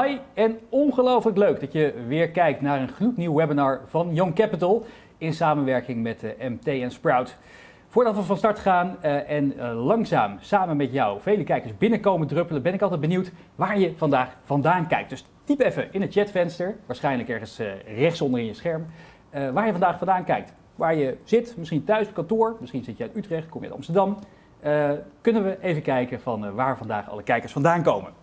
Hi en ongelooflijk leuk dat je weer kijkt naar een gloednieuw webinar van Young Capital in samenwerking met de MT en Sprout. Voordat we van start gaan uh, en uh, langzaam samen met jou vele kijkers binnenkomen druppelen, ben ik altijd benieuwd waar je vandaag vandaan kijkt. Dus typ even in het chatvenster, waarschijnlijk ergens uh, rechtsonder in je scherm, waar je vandaag vandaan kijkt. Waar je zit, misschien thuis op kantoor, misschien zit je uit Utrecht, kom je uit Amsterdam. kunnen we even kijken van waar vandaag alle kijkers vandaan komen.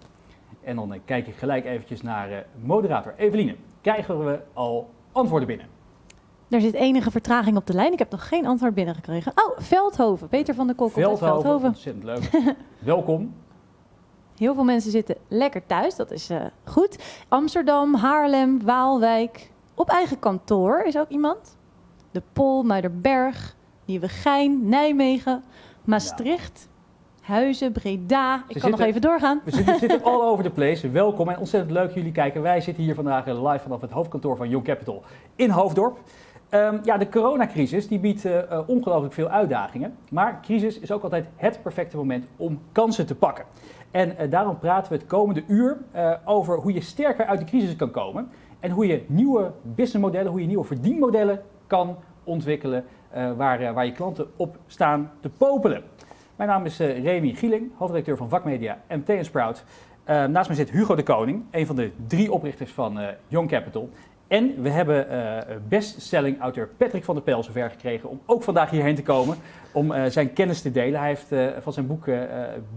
En dan kijk ik gelijk eventjes naar moderator Eveline. Krijgen we al antwoorden binnen? Er zit enige vertraging op de lijn. Ik heb nog geen antwoord binnengekregen. Oh, Veldhoven. Peter van der Kok. Veldhoven, Veldhoven. ontzettend leuk. Welkom. Heel veel mensen zitten lekker thuis, dat is uh, goed. Amsterdam, Haarlem, Waalwijk. Op eigen kantoor is ook iemand. De Pol, Muiderberg, Nieuwegein, Nijmegen, Maastricht. Huizen, Breda. Ik kan nog even doorgaan. We zitten, zitten all over the place. Welkom en ontzettend leuk jullie kijken. Wij zitten hier vandaag live vanaf het hoofdkantoor van Young Capital in Hoofddorp. Um, ja, de coronacrisis die biedt uh, ongelooflijk veel uitdagingen. Maar crisis is ook altijd het perfecte moment om kansen te pakken. En uh, daarom praten we het komende uur over hoe je sterker uit de crisis kan komen. En hoe je nieuwe businessmodellen, hoe je nieuwe verdienmodellen kan ontwikkelen waar, waar je klanten op staan te popelen. Mijn naam is Remy Gieling, hoofdredacteur van Vakmedia MT Sprout. naast mij zit Hugo de Koning, een van de drie oprichters van Young Capital. En we hebben uh, bestselling auteur Patrick van der Pel zover gekregen om ook vandaag hierheen te komen om zijn kennis te delen. Hij heeft van zijn boek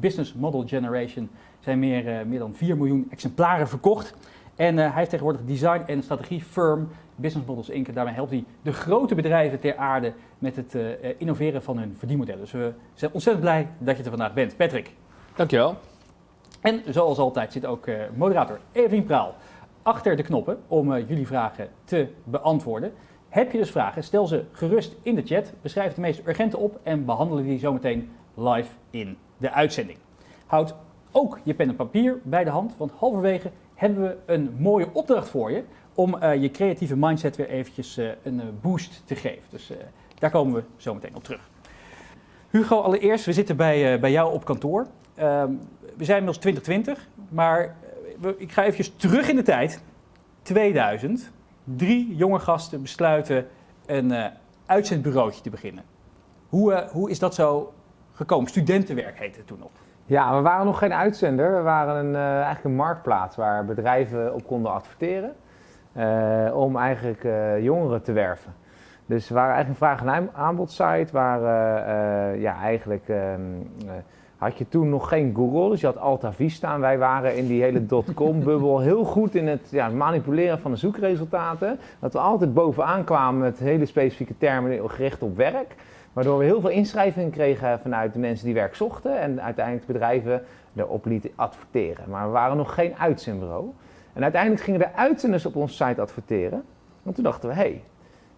Business Model Generation zijn meer, meer dan 4 miljoen exemplaren verkocht. En hij heeft tegenwoordig design- en strategie firm Business Models Inc. En daarmee helpt hij de grote bedrijven ter aarde met het innoveren van hun verdienmodellen. Dus we zijn ontzettend blij dat je er vandaag bent. Patrick. Dankjewel. En zoals altijd zit ook moderator Evelien Praal achter de knoppen om uh, jullie vragen te beantwoorden. Heb je dus vragen, stel ze gerust in de chat. We schrijven de meest urgente op en behandelen die zometeen live in de uitzending. Houd ook je pen en papier bij de hand, want halverwege hebben we een mooie opdracht voor je om uh, je creatieve mindset weer eventjes uh, een boost te geven. Dus daar komen we zo meteen op terug. Hugo, allereerst, we zitten bij, bij jou op kantoor. Ehm, we zijn inmiddels 2020, maar ik ga even terug in de tijd. 2000. Drie jonge gasten besluiten een uitzendbureautje te beginnen. Hoe, hoe is dat zo gekomen? Studentenwerk heette het toen nog. Ja, we waren nog geen uitzender. We waren een, eigenlijk een marktplaats waar bedrijven op konden adverteren. Om eigenlijk jongeren te werven. Dus we waren eigenlijk een vraag- en aanbodsite waar ja, eigenlijk ehm, had je toen nog geen Google, dus je had Alta Vista. En wij waren in die hele dotcom-bubbel heel goed in het ja, manipuleren van de zoekresultaten. Dat we altijd bovenaan kwamen met hele specifieke termen gericht op werk. Waardoor we heel veel inschrijvingen kregen vanuit de mensen die werk zochten. En uiteindelijk bedrijven erop lieten adverteren. Maar we waren nog geen uitzendbureau. En uiteindelijk gingen de uitzenders op onze site adverteren. En toen dachten we, hé, hey,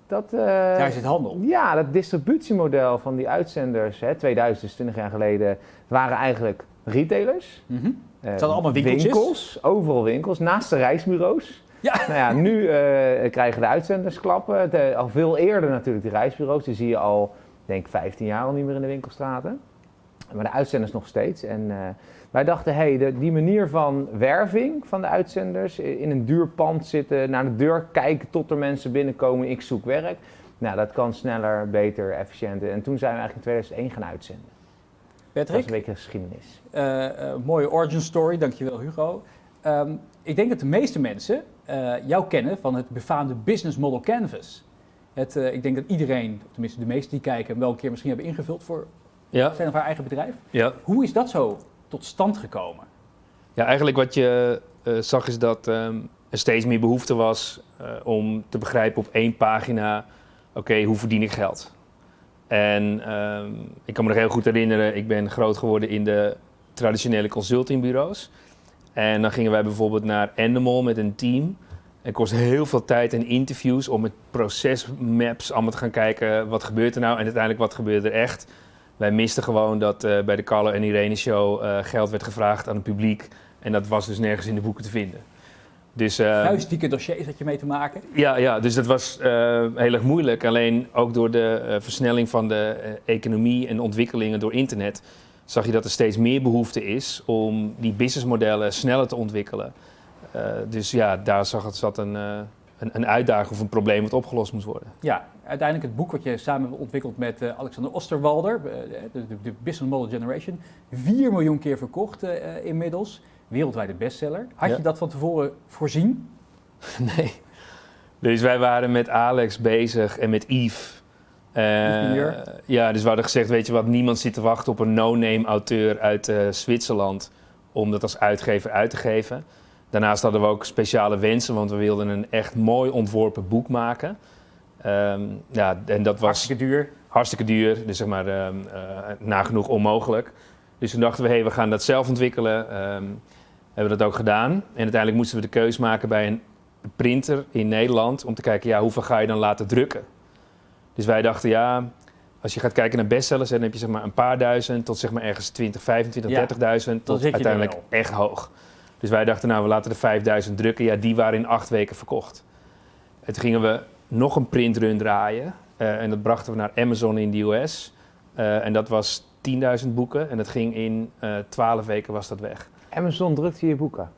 dat, uh, Daar zit handel. Ja, dat distributiemodel van die uitzenders, hè, 2000, 20 jaar geleden, waren eigenlijk retailers. Mm -hmm. uh, het allemaal winkeltjes. Winkels, overal winkels, naast de reisbureaus. Ja. Nou ja, nu uh, krijgen de uitzenders klappen. De, al veel eerder natuurlijk de reisbureaus. Die zie je al, denk 15 jaar al niet meer in de winkelstraten. Maar de uitzenders nog steeds. En wij dachten, hé, hey, die manier van werving van de uitzenders, in een duur pand zitten, naar de deur kijken tot er mensen binnenkomen, ik zoek werk. Nou, dat kan sneller, beter, efficiënter. En toen zijn we eigenlijk in 2001 gaan uitzenden. Patrick? Dat is een beetje geschiedenis. Uh, uh, mooie origin story, dankjewel Hugo. Um, ik denk dat de meeste mensen uh, jou kennen van het befaamde Business Model Canvas. Het, ik denk dat iedereen, tenminste de meesten die kijken, hem wel een keer misschien hebben ingevuld voor ja. zijn of haar eigen bedrijf. Ja. Hoe is dat zo tot stand gekomen? Ja, eigenlijk wat je uh, zag is dat um, er steeds meer behoefte was uh, om te begrijpen op één pagina, oké, hoe verdien ik geld? En um, ik kan me nog heel goed herinneren, ik ben groot geworden in de traditionele consultingbureaus. En dan gingen wij bijvoorbeeld naar Endemol met een team. Het kostte heel veel tijd en interviews om met procesmaps allemaal te gaan kijken, wat gebeurt er nou en uiteindelijk wat gebeurt er echt wij misten gewoon dat uh, bij de Carlo en Irene show uh, geld werd gevraagd aan het publiek. En dat was dus nergens in de boeken te vinden. Dus, uh, Vuistdikke dossiers had je mee te maken? Ja, ja dus dat was heel erg moeilijk. Alleen ook door de versnelling van de economie en ontwikkelingen door internet... zag je dat er steeds meer behoefte is om die businessmodellen sneller te ontwikkelen. Eh, dus ja, daar zag het, zat een, eh, een, een uitdaging of een probleem wat opgelost moest worden. Ja, uiteindelijk het boek wat je samen ontwikkeld met eh, Alexander Osterwalder, eh, de, de, de Business Model Generation, 4 miljoen keer verkocht eh, inmiddels, wereldwijde bestseller. Had Ja. je dat van tevoren voorzien? Nee. Dus wij waren met Alex bezig en met Yves. Eh, ja, dus we hadden gezegd, weet je wat, niemand zit te wachten op een no-name auteur uit eh, Zwitserland om dat als uitgever uit te geven. Daarnaast hadden we ook speciale wensen, want we wilden een echt mooi ontworpen boek maken. Ehm, ja, en dat was Hartstikke duur. hartstikke duur, dus zeg maar ehm, eh, nagenoeg onmogelijk. Dus toen dachten we, hé, we gaan dat zelf ontwikkelen. Ehm, hebben we dat ook gedaan. En uiteindelijk moesten we de keuze maken bij een printer in Nederland om te kijken, ja, hoeveel ga je dan laten drukken? Dus wij dachten, ja, als je gaat kijken naar bestsellers, dan heb je zeg maar een paar duizend tot zeg maar ergens 20, 25, Ja, 30.000 tot uiteindelijk echt hoog. Dus wij dachten, nou, we laten de 5000 drukken. Ja, die waren in acht weken verkocht. En toen gingen we nog een printrun draaien. eh, en dat brachten we naar Amazon in de US. Eh, en dat was 10.000 boeken. En dat ging in eh 12 weken was dat weg. Amazon drukt je je boeken.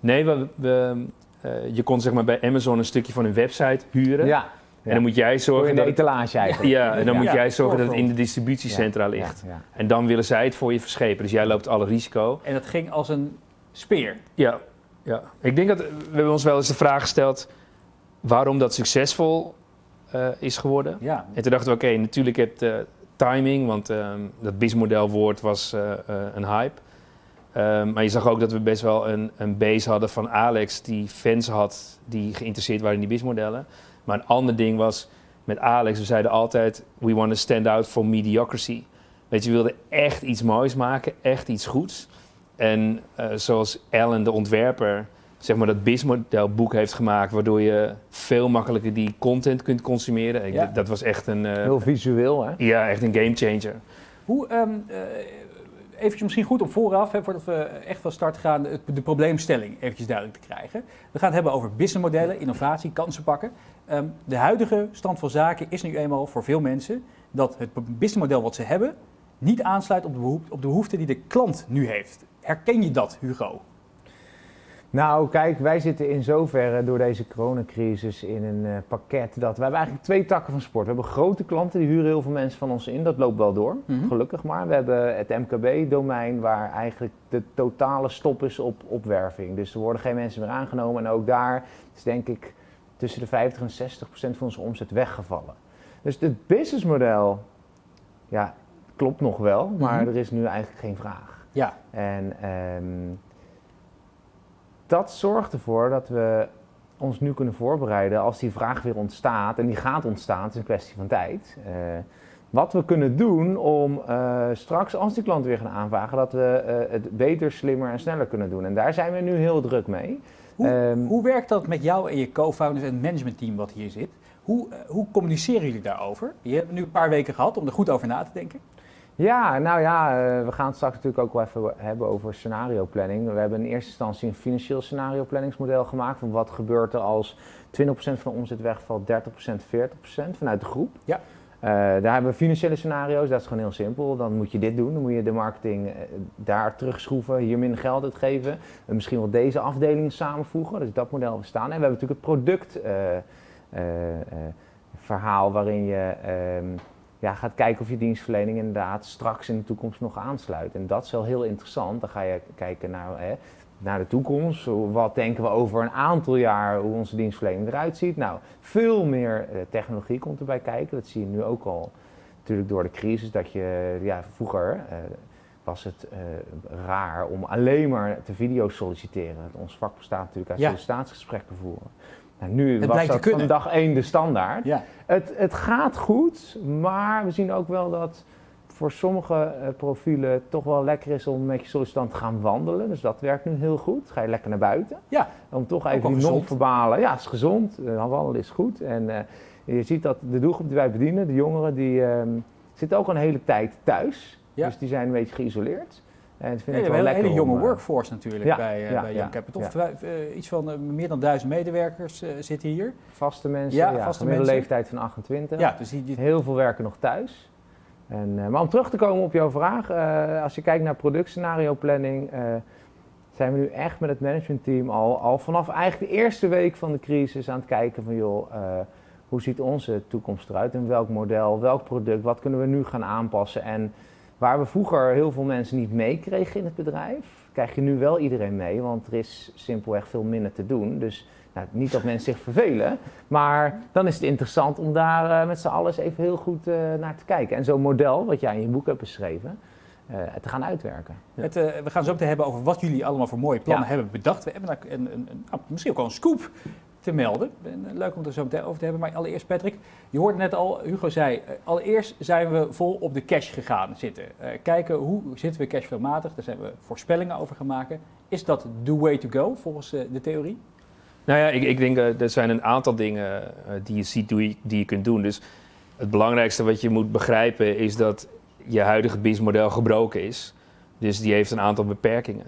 Nee, we, we, eh, je kon zeg maar bij Amazon een stukje van hun website huren. Ja. En dan moet jij Voor in zorgen de dat... etalage eigenlijk. Ja, en dan Ja. moet jij zorgen dat het in de distributiecentra ligt. Ja, ja. En dan willen zij het voor je verschepen. Dus jij loopt alle risico. En dat ging als een speer. Ja, ja. Ik denk dat we hebben ons wel eens de vraag gesteld waarom dat succesvol eh, is geworden. Ja, En toen dachten we, oké, natuurlijk heb je timing, want ehm, dat BIS-modelwoord was eh, eh, een hype. Ehm, maar je zag ook dat we best wel een, een base hadden van Alex die fans had die geïnteresseerd waren in die BIS-modellen. Maar een ander ding was met Alex, we zeiden altijd, we want to stand out for mediocrity. Weet je, we wilden echt iets moois maken, echt iets goeds. En eh, zoals Alan, de ontwerper, zeg maar dat BIS-modelboek heeft gemaakt, waardoor je veel makkelijker die content kunt consumeren. Ik- Ja. Dat was echt een, eh, Heel visueel, hè? ja, echt een gamechanger. Hoe, ehm eh, eventjes misschien goed om vooraf, hè, voordat we echt van start gaan, de probleemstelling eventjes duidelijk te krijgen. We gaan het hebben over businessmodellen, innovatie, kansen pakken. Ehm, de huidige stand van zaken is nu eenmaal voor veel mensen dat het businessmodel wat ze hebben niet aansluit op de, behoef- op de behoefte die de klant nu heeft. Herken je dat, Hugo? Nou, kijk, wij zitten in zoverre door deze coronacrisis in een eh, pakket dat we hebben eigenlijk twee takken van sport. We hebben grote klanten, die huren heel veel mensen van ons in. Dat loopt wel door, Mhm. gelukkig maar. We hebben het MKB-domein waar eigenlijk de totale stop is op opwerving. Dus er worden geen mensen meer aangenomen. En ook daar is denk ik tussen de 50 en 60 procent van onze omzet weggevallen. Dus het businessmodel, ja, klopt nog wel, maar Mhm. er is nu eigenlijk geen vraag. Ja, En ehm, dat zorgt ervoor dat we ons nu kunnen voorbereiden als die vraag weer ontstaat. En die gaat ontstaan, het is een kwestie van tijd. Eh, wat we kunnen doen om eh, straks, als die klanten weer gaan aanvragen, dat we eh, het beter, slimmer en sneller kunnen doen. En daar zijn we nu heel druk mee. Hoe, Ehm, hoe werkt dat met jou en je co-founders en het managementteam wat hier zit? Hoe, hoe communiceren jullie daarover? Je hebt nu een paar weken gehad om er goed over na te denken. Ja, nou ja, eh, we gaan het straks natuurlijk ook wel even hebben over scenario planning. We hebben in eerste instantie een financieel scenario planningsmodel gemaakt. Van wat gebeurt er als 20% van de omzet wegvalt, 30%, 40% vanuit de groep. Ja. Eh, daar hebben we financiële scenario's, dat is gewoon heel simpel. Dan moet je dit doen, dan moet je de marketing eh, daar terugschroeven, hier minder geld uitgeven. En misschien wel deze afdelingen samenvoegen, dus dat model bestaan. En we hebben natuurlijk het product eh, eh, eh, verhaal waarin je ehm, ja, gaat kijken of je dienstverlening inderdaad straks in de toekomst nog aansluit. En dat is wel heel interessant. Dan ga je kijken naar, hè, naar de toekomst. Hoe- Wat denken we over een aantal jaar hoe onze dienstverlening eruit ziet? Nou, veel meer eh, technologie komt erbij kijken. Dat zie je nu ook al natuurlijk door de crisis. Dat je, ja, vroeger eh, was het eh, raar om alleen maar te video solliciteren. Ons vak bestaat natuurlijk uit Ja. sollicitatiegesprekken voeren. Nou, nu Het was dat van dag één de standaard. Ja. Het, het gaat goed, maar we zien ook wel dat voor sommige eh, profielen toch wel lekker is om met je sollicitant te gaan wandelen. Dus dat werkt nu heel goed. Ga je lekker naar buiten. Ja, Om toch even die gezond. non-verbale, ja, het is gezond. Eh, wandelen is goed. En eh, je ziet dat de doelgroep die wij bedienen, de jongeren, die ehm, zitten ook al een hele tijd thuis. Ja. Dus die zijn een beetje geïsoleerd. En dat vind Ja, ik we wel een hele jonge om, eh, workforce natuurlijk ja, bij, eh ja, bij Young Capital. eh, iets van eh, meer dan duizend medewerkers eh, zitten hier. Vaste mensen, Ja, vaste gemiddelde mensen. leeftijd van 28. Ja, dus die, die- Heel veel werken nog thuis. En, eh, maar om terug te komen op jouw vraag, eh, als je kijkt naar productscenario planning, eh, zijn we nu echt met het managementteam al, al vanaf eigenlijk de eerste week van de crisis aan het kijken van joh, eh, hoe ziet onze toekomst eruit? In welk model, welk product, wat kunnen we nu gaan aanpassen? En waar we vroeger heel veel mensen niet meekregen in het bedrijf, krijg je nu wel iedereen mee, want er is simpelweg veel minder te doen. Dus nou, niet dat mensen zich vervelen, maar dan is het interessant om daar eh, met z'n allen even heel goed eh, naar te kijken. En zo'n model, wat jij in je boek hebt beschreven, eh, te gaan uitwerken. Het, we gaan zo meteen hebben over wat jullie allemaal voor mooie plannen Ja. hebben bedacht. We hebben een, een, een, misschien ook wel een scoop te melden. En, eh, leuk om er zo meteen over te hebben. Maar allereerst Patrick, je hoorde net al, Hugo zei, eh, allereerst zijn we vol op de cash gegaan zitten. Eh, kijken hoe zitten we cashflowmatig, daar zijn we voorspellingen over gaan maken. Is dat the way to go volgens de theorie? Nou ja, ik, ik denk eh, er zijn een aantal dingen die je ziet die je kunt doen. Dus het belangrijkste wat je moet begrijpen is dat je huidige businessmodel gebroken is. Dus die heeft een aantal beperkingen.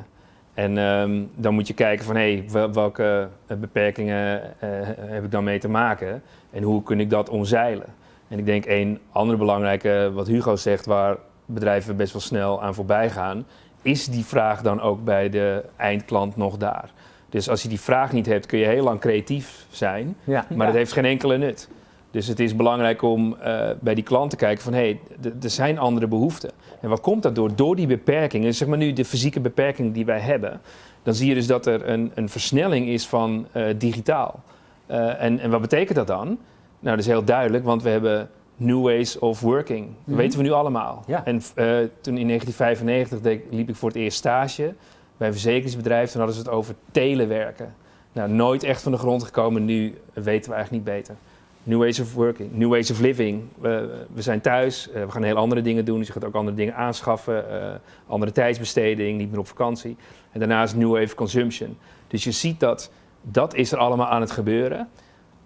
En ehm, dan moet je kijken van hé, wel- welke eh, beperkingen eh, heb ik dan mee te maken en hoe kun ik dat omzeilen. En ik denk een andere belangrijke, wat Hugo zegt, waar bedrijven best wel snel aan voorbij gaan, is die vraag dan ook bij de eindklant nog daar. Dus als je die vraag niet hebt, kun je heel lang creatief zijn, Ja. maar dat heeft geen enkele nut. Dus het is belangrijk om eh, bij die klant te kijken van hé, hey, er zijn andere behoeften. En wat komt dat door? Door die beperkingen, zeg maar nu de fysieke beperking die wij hebben, dan zie je dus dat er een, een versnelling is van eh, digitaal. Eh, en, en wat betekent dat dan? Nou, dat is heel duidelijk, want we hebben new ways of working. Dat Mhm. weten we nu allemaal. Ja. En eh, toen in 1995 deed, liep ik voor het eerst stage bij een verzekeringsbedrijf. Toen hadden ze het over telewerken. Nou, nooit echt van de grond gekomen. Nu weten we eigenlijk niet beter. New ways of working, new ways of living. We, we zijn thuis, eh, we gaan heel andere dingen doen. Dus je gaat ook andere dingen aanschaffen. eh, andere tijdsbesteding, niet meer op vakantie. En daarnaast new wave consumption. Dus je ziet dat dat is er allemaal aan het gebeuren.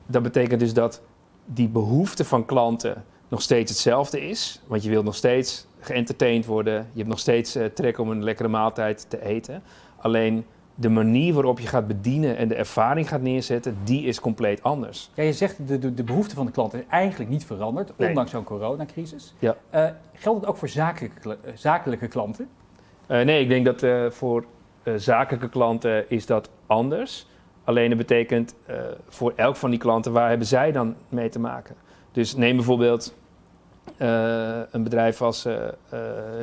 Dat betekent dus dat die behoefte van klanten nog steeds hetzelfde is. Want je wilt nog steeds geëntertained worden. Je hebt nog steeds eh, trek om een lekkere maaltijd te eten. Alleen de manier waarop je gaat bedienen en de ervaring gaat neerzetten, die is compleet anders. Ja, je zegt de, de, de behoefte van de klant is eigenlijk niet veranderd, Nee. ondanks zo'n coronacrisis. Ja. Eh, geldt het ook voor zakelijke, eh, zakelijke klanten? Eh, nee, ik denk dat voor zakelijke klanten is dat anders. Alleen dat betekent voor elk van die klanten, waar hebben zij dan mee te maken? Dus neem bijvoorbeeld een bedrijf als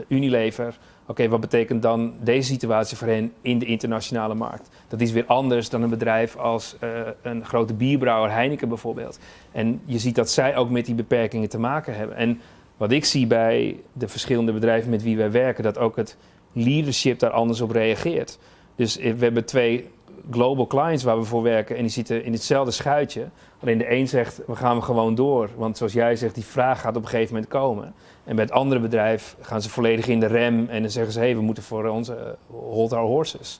Unilever. Oké, wat betekent dan deze situatie voor hen in de internationale markt? Dat is weer anders dan een bedrijf als eh, een grote bierbrouwer, Heineken bijvoorbeeld. En je ziet dat zij ook met die beperkingen te maken hebben. En wat ik zie bij de verschillende bedrijven met wie wij werken, dat ook het leadership daar anders op reageert. Dus eh, we hebben twee global clients waar we voor werken en die zitten in hetzelfde schuitje. Alleen de een zegt, we gaan gewoon door. Want zoals jij zegt, die vraag gaat op een gegeven moment komen. En bij het andere bedrijf gaan ze volledig in de rem en dan zeggen ze, hé, hey, we moeten voor onze eh, hold our horses.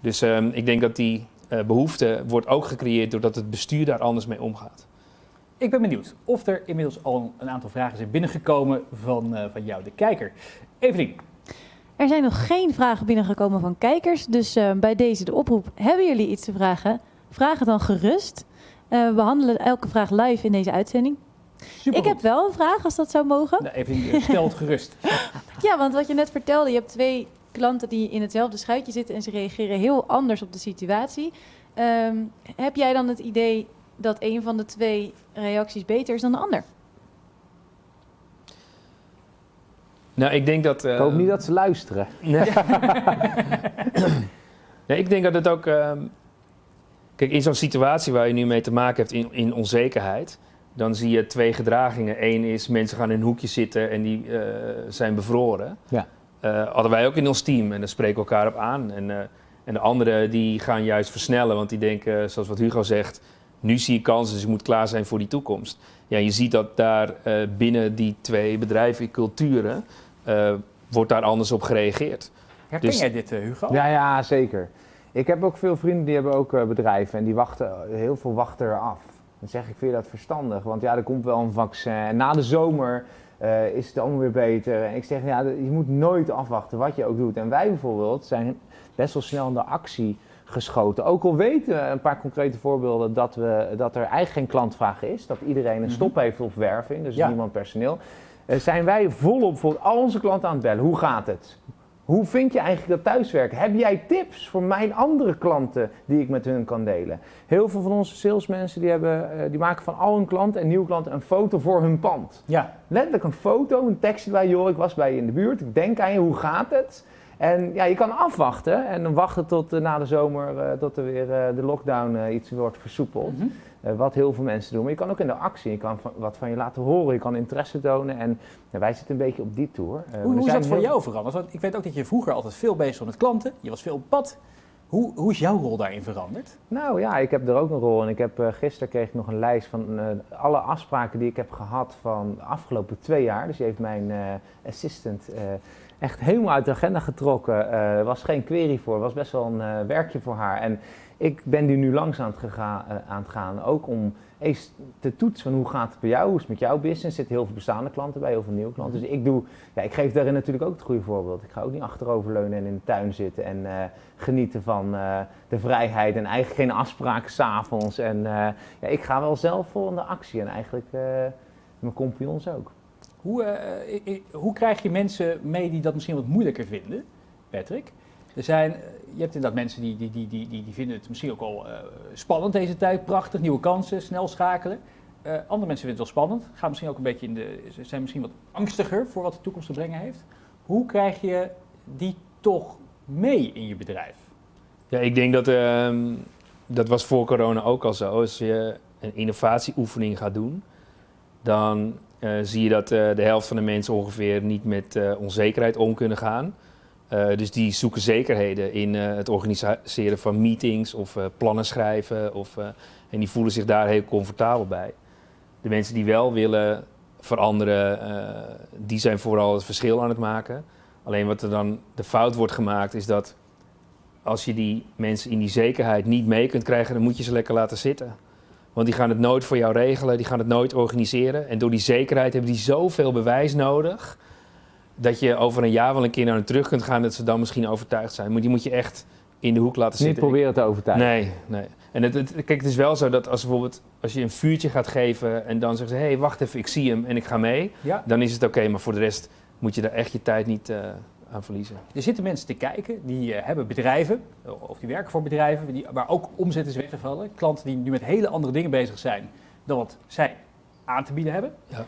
Dus ehm, ik denk dat die eh, behoefte wordt ook gecreëerd doordat het bestuur daar anders mee omgaat. Ik ben benieuwd of er inmiddels al een aantal vragen zijn binnengekomen van, eh, van jou, de kijker. Evelien, Er zijn nog geen vragen binnengekomen van kijkers. Dus eh, bij deze de oproep. Hebben jullie iets te vragen? Vraag het dan gerust. Eh, we behandelen elke vraag live in deze uitzending. Super. Ik heb wel een vraag, als dat zou mogen. Nou, eh, stel het gerust. Ja, want wat je net vertelde, je hebt twee klanten die in hetzelfde schuitje zitten en ze reageren heel anders op de situatie. Ehm, heb jij dan het idee dat een van de twee reacties beter is dan de ander? Nou, ik denk dat... Ik hoop niet dat ze luisteren. Nee. nee, ik denk dat het ook. ehm, kijk, in zo'n situatie waar je nu mee te maken hebt in, in onzekerheid. Dan zie je twee gedragingen. Eén is mensen gaan in een hoekje zitten en die eh, zijn bevroren. Ja. Eh, hadden wij ook in ons team en daar spreken we elkaar op aan. En, eh, en de anderen die gaan juist versnellen, want die denken, zoals wat Hugo zegt, nu zie je kansen, dus je moet klaar zijn voor die toekomst. Ja, je ziet dat daar eh, binnen die twee bedrijven, culturen, eh, wordt daar anders op gereageerd. Herken Dus- jij dit, eh, Hugo? Ja, ja, zeker. Ik heb ook veel vrienden die hebben ook eh, bedrijven en die wachten, heel veel wachten eraf. Dan zeg ik, vind je dat verstandig? Want ja, er komt wel een vaccin. En na de zomer eh, is het allemaal weer beter. En ik zeg, ja, je moet nooit afwachten wat je ook doet. En wij bijvoorbeeld zijn best wel snel in de actie geschoten. Ook al weten we een paar concrete voorbeelden dat, we, dat er eigenlijk geen klantvraag is. Dat iedereen een Mhm. stop heeft op werving, dus Ja. niemand personeel. eh, zijn wij volop voor al onze klanten aan het bellen. Hoe gaat het? Hoe vind je eigenlijk dat thuiswerken? Heb jij tips voor mijn andere klanten die ik met hun kan delen? Heel veel van onze salesmensen die, hebben, eh, die maken van al hun klanten en nieuwe klanten een foto voor hun pand. Ja, Letterlijk een foto, een tekstje bij joh, ik was bij je in de buurt, ik denk aan je, hoe gaat het? En ja, je kan afwachten en dan wachten tot eh, na de zomer, eh, tot er weer de lockdown iets wordt versoepeld. Mhm. Wat heel veel mensen doen. Maar je kan ook in de actie, je kan van- wat van je laten horen, je kan interesse tonen. En ja, wij zitten een beetje op die tour. Eh, Hoe, hoe is dat voor jou veranderd? Want ik weet ook dat je vroeger altijd veel bezig was met klanten. Je was veel op pad. Hoe, hoe is jouw rol daarin veranderd? Nou ja, ik heb er ook een rol. En ik heb eh, gisteren kreeg ik nog een lijst van eh, alle afspraken die ik heb gehad van de afgelopen twee jaar. Dus die heeft mijn eh, assistant eh, echt helemaal uit de agenda getrokken. Eh, Er was geen query voor, was best wel een eh, werkje voor haar. En ik ben die nu langs aan het, eh, aan het gaan, ook om eens te toetsen hoe gaat het bij jou, hoe is het met jouw business. Er zitten heel veel bestaande klanten bij, heel veel nieuwe klanten. Dus ik doe, ja, ik geef daarin natuurlijk ook het goede voorbeeld. Ik ga ook niet achteroverleunen en in de tuin zitten en eh, genieten van eh, de vrijheid en eigenlijk geen afspraken s'avonds. En ja, ik ga wel zelf vol in de actie en eigenlijk mijn compagnons ook. Hoe, hoe krijg je mensen mee die dat misschien wat moeilijker vinden, Patrick? Er zijn, je hebt inderdaad mensen die, die, die, die, die, vinden het misschien ook al eh, spannend deze tijd, prachtig, nieuwe kansen, snel schakelen. Eh, andere mensen vinden het wel spannend, gaan misschien ook een beetje in de, zijn misschien wat angstiger voor wat de toekomst te brengen heeft. Hoe krijg je die toch mee in je bedrijf? Ja, ik denk dat ehm, dat was voor corona ook al zo. Als je een innovatieoefening gaat doen, dan eh, zie je dat de helft van de mensen ongeveer niet met onzekerheid om kunnen gaan. Eh, dus die zoeken zekerheden in eh, het organiseren van meetings of eh, plannen schrijven. Of, en die voelen zich daar heel comfortabel bij. De mensen die wel willen veranderen, die zijn vooral het verschil aan het maken. Alleen wat er dan de fout wordt gemaakt is dat als je die mensen in die zekerheid niet mee kunt krijgen, dan moet je ze lekker laten zitten. Want die gaan het nooit voor jou regelen, die gaan het nooit organiseren. En door die zekerheid hebben die zoveel bewijs nodig, dat je over een jaar wel een keer naar hen terug kunt gaan, dat ze dan misschien overtuigd zijn. Maar die moet je echt in de hoek laten Niet zitten. proberen te overtuigen. Nee, nee. En het, het- kijk, het is wel zo dat als bijvoorbeeld als je een vuurtje gaat geven en dan zeggen ze, hé, hey, wacht even, ik zie hem en ik ga mee, Ja. dan is het oké. maar voor de rest moet je daar echt je tijd niet eh, aan verliezen. Er zitten mensen te kijken, die eh, hebben bedrijven, of die werken voor bedrijven, die, waar ook omzet is weggevallen. Klanten die nu met hele andere dingen bezig zijn dan wat zij aan te bieden hebben. Ja.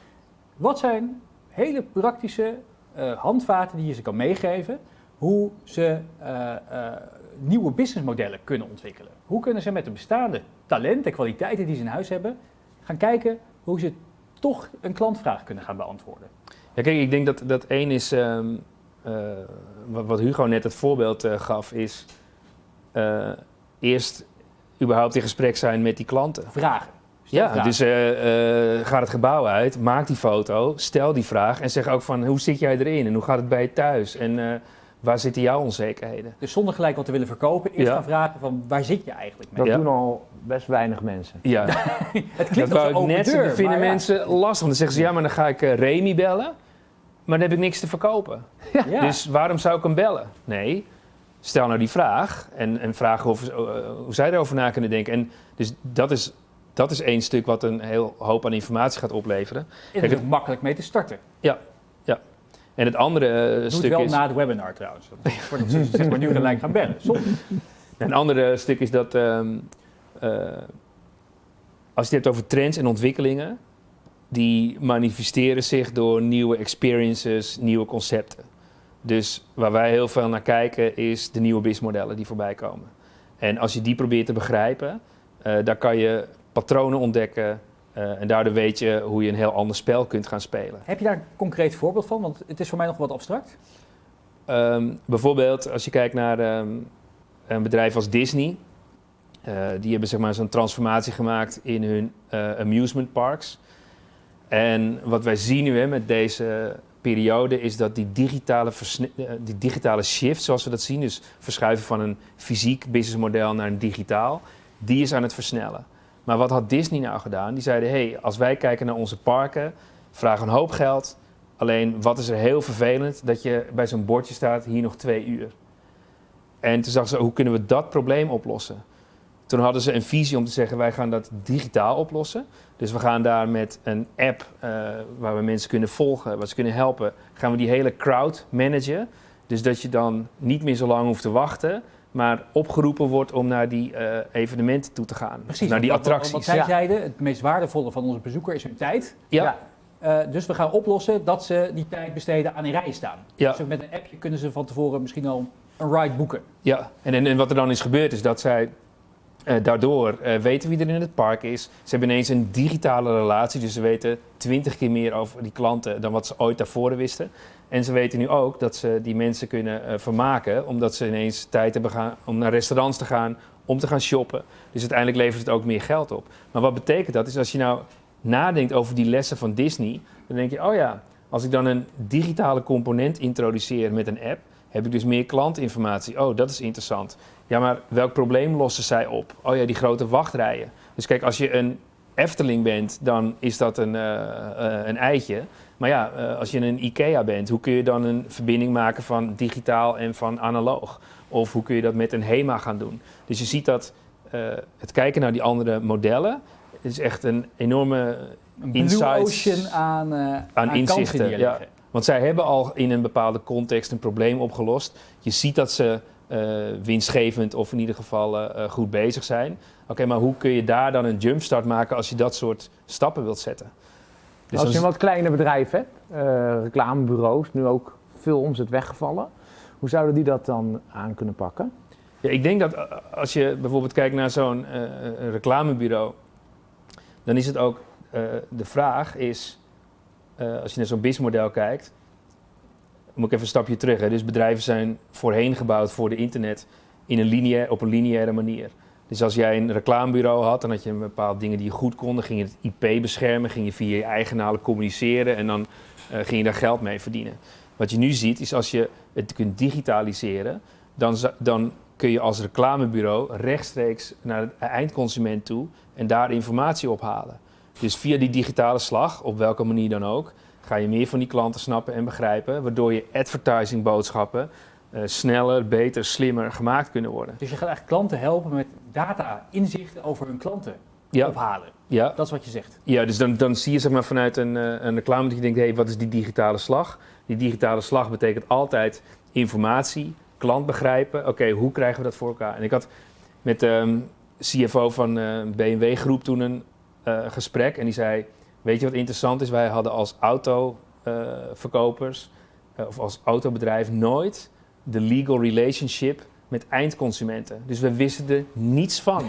Wat zijn hele praktische eh, handvaten die je ze kan meegeven, hoe ze eh, eh, nieuwe businessmodellen kunnen ontwikkelen? Hoe kunnen ze met de bestaande talenten en kwaliteiten die ze in huis hebben, gaan kijken hoe ze toch een klantvraag kunnen gaan beantwoorden? Ja, kijk, ik denk dat, dat één is, ehm, eh, wat, wat Hugo net het voorbeeld gaf, is eerst überhaupt in gesprek zijn met die klanten. Vragen. Ja, dus eh, eh, ga het gebouw uit, maak die foto, stel die vraag en zeg ook van hoe zit jij erin en hoe gaat het bij je thuis en eh, waar zitten jouw onzekerheden? Dus zonder gelijk wat te willen verkopen, eerst Ja. gaan vragen van waar zit je eigenlijk mee? Dat Ja. doen al best weinig mensen. Ja, Het dat klinkt wou als net deur, Dat vinden maar ja. mensen lastig. Dan zeggen ze ja, maar dan ga ik Remy bellen, maar dan heb ik niks te verkopen. Ja. Dus waarom zou ik hem bellen? Nee, stel nou die vraag en, en vraag of, hoe zij erover na kunnen denken. En dus dat is, dat is één stuk wat een heel hoop aan informatie gaat opleveren. is Kijk, het makkelijk mee te starten. En het andere eh, Doe het stuk wel is... na het webinar trouwens. Ze zeg maar nu gelijk gaan bellen. Zonde. Een andere stuk is dat ehm, eh, als je het hebt over trends en ontwikkelingen, die manifesteren zich door nieuwe experiences, nieuwe concepten. Dus waar wij heel veel naar kijken is de nieuwe businessmodellen die voorbij komen. En als je die probeert te begrijpen, eh daar kan je patronen ontdekken eh, en daardoor weet je hoe je een heel ander spel kunt gaan spelen. Heb je daar een concreet voorbeeld van? Want het is voor mij nog wat abstract. Ehm, bijvoorbeeld als je kijkt naar ehm, een bedrijf als Disney. Eh, die hebben zeg maar zo'n transformatie gemaakt in hun eh, amusement parks. En wat wij zien nu hè, met deze periode is dat die digitale, die digitale shift, zoals we dat zien, dus verschuiven van een fysiek businessmodel naar een digitaal, die is aan het versnellen. Maar wat had Disney nou gedaan? Die zeiden, hey, als wij kijken naar onze parken, vragen een hoop geld, Alleen wat is er heel vervelend dat je bij zo'n bordje staat hier nog twee uur. En toen zag ze hoe kunnen we dat probleem oplossen. Toen hadden ze een visie om te zeggen wij gaan dat digitaal oplossen. Dus we gaan daar met een app eh, waar we mensen kunnen volgen, waar ze kunnen helpen, gaan we die hele crowd managen. Dus dat je dan niet meer zo lang hoeft te wachten, maar opgeroepen wordt om naar die eh, evenementen toe te gaan. Precies. naar die wat- attracties. Wat zij Ja. zeiden, het meest waardevolle van onze bezoeker is hun tijd. ja. Eh, dus we gaan oplossen dat ze die tijd besteden aan in rijen staan. Ja. Dus met een appje kunnen ze van tevoren misschien al een ride boeken. Ja, en, en, en wat er dan is gebeurd is dat zij eh, daardoor eh, weten wie er in het park is. Ze hebben ineens een digitale relatie, dus ze weten twintig keer meer over die klanten dan wat ze ooit daarvoor wisten. En ze weten nu ook dat ze die mensen kunnen eh, vermaken, omdat ze ineens tijd hebben om naar restaurants te gaan, om te gaan shoppen. Dus uiteindelijk levert het ook meer geld op. Maar wat betekent dat? Is als je nou nadenkt over die lessen van Disney, dan denk je, oh ja, als ik dan een digitale component introduceer met een app, heb ik dus meer klantinformatie. Oh, dat is interessant. Ja, maar welk probleem lossen zij op? Oh ja, die grote wachtrijen. Dus kijk, als je een Efteling bent, dan is dat een, eh, eh, een eitje. Maar ja, eh, als je een IKEA bent, hoe kun je dan een verbinding maken van digitaal en van analoog? Of hoe kun je dat met een HEMA gaan doen? Dus je ziet dat het kijken naar die andere modellen is echt een enorme Een blue Insights ocean aan, aan, inzichten, ja. Want zij hebben al in een bepaalde context een probleem opgelost. Je ziet dat ze winstgevend of in ieder geval eh, eh, goed bezig zijn. Oké, maar hoe kun je daar dan een jumpstart maken als je dat soort stappen wilt zetten? Dus Als je een wat kleine bedrijf hebt, eh, reclamebureaus, nu ook veel omzet weggevallen. Hoe zouden die dat dan aan kunnen pakken? Ja, ik denk dat eh, als je bijvoorbeeld kijkt naar zo'n eh, reclamebureau, dan is het ook eh, de vraag is, eh, als je naar zo'n businessmodel kijkt, moet ik even een stapje terug. Hè? Dus bedrijven zijn voorheen gebouwd voor de internet in een lineair, op een lineaire manier. Dus als jij een reclamebureau had, dan had je een bepaalde dingen die je goed kon. Dan ging je het IP beschermen, ging je via je eigenaren communiceren en dan eh, ging je daar geld mee verdienen. Wat je nu ziet is als je het kunt digitaliseren, dan, dan kun je als reclamebureau rechtstreeks naar de eindconsument toe en daar informatie ophalen. Dus via die digitale slag, op welke manier dan ook, ga je meer van die klanten snappen en begrijpen, waardoor je advertising boodschappen eh, sneller, beter, slimmer gemaakt kunnen worden. Dus je gaat eigenlijk klanten helpen met data, inzichten over hun klanten Ja, ophalen. ja, Dat is wat je zegt. ja dus dan, dan zie je zeg maar, vanuit een, eh, een reclame dat je denkt, hé, hey, wat is die digitale slag? Die digitale slag betekent altijd informatie, klant begrijpen. Oké, hoe krijgen we dat voor elkaar? En ik had met de CFO van eh BMW Groep toen een gesprek en die zei, weet je wat interessant is? Wij hadden als autoverkopers eh, of als autobedrijf nooit de legal relationship met eindconsumenten. Dus we wisten er niets van.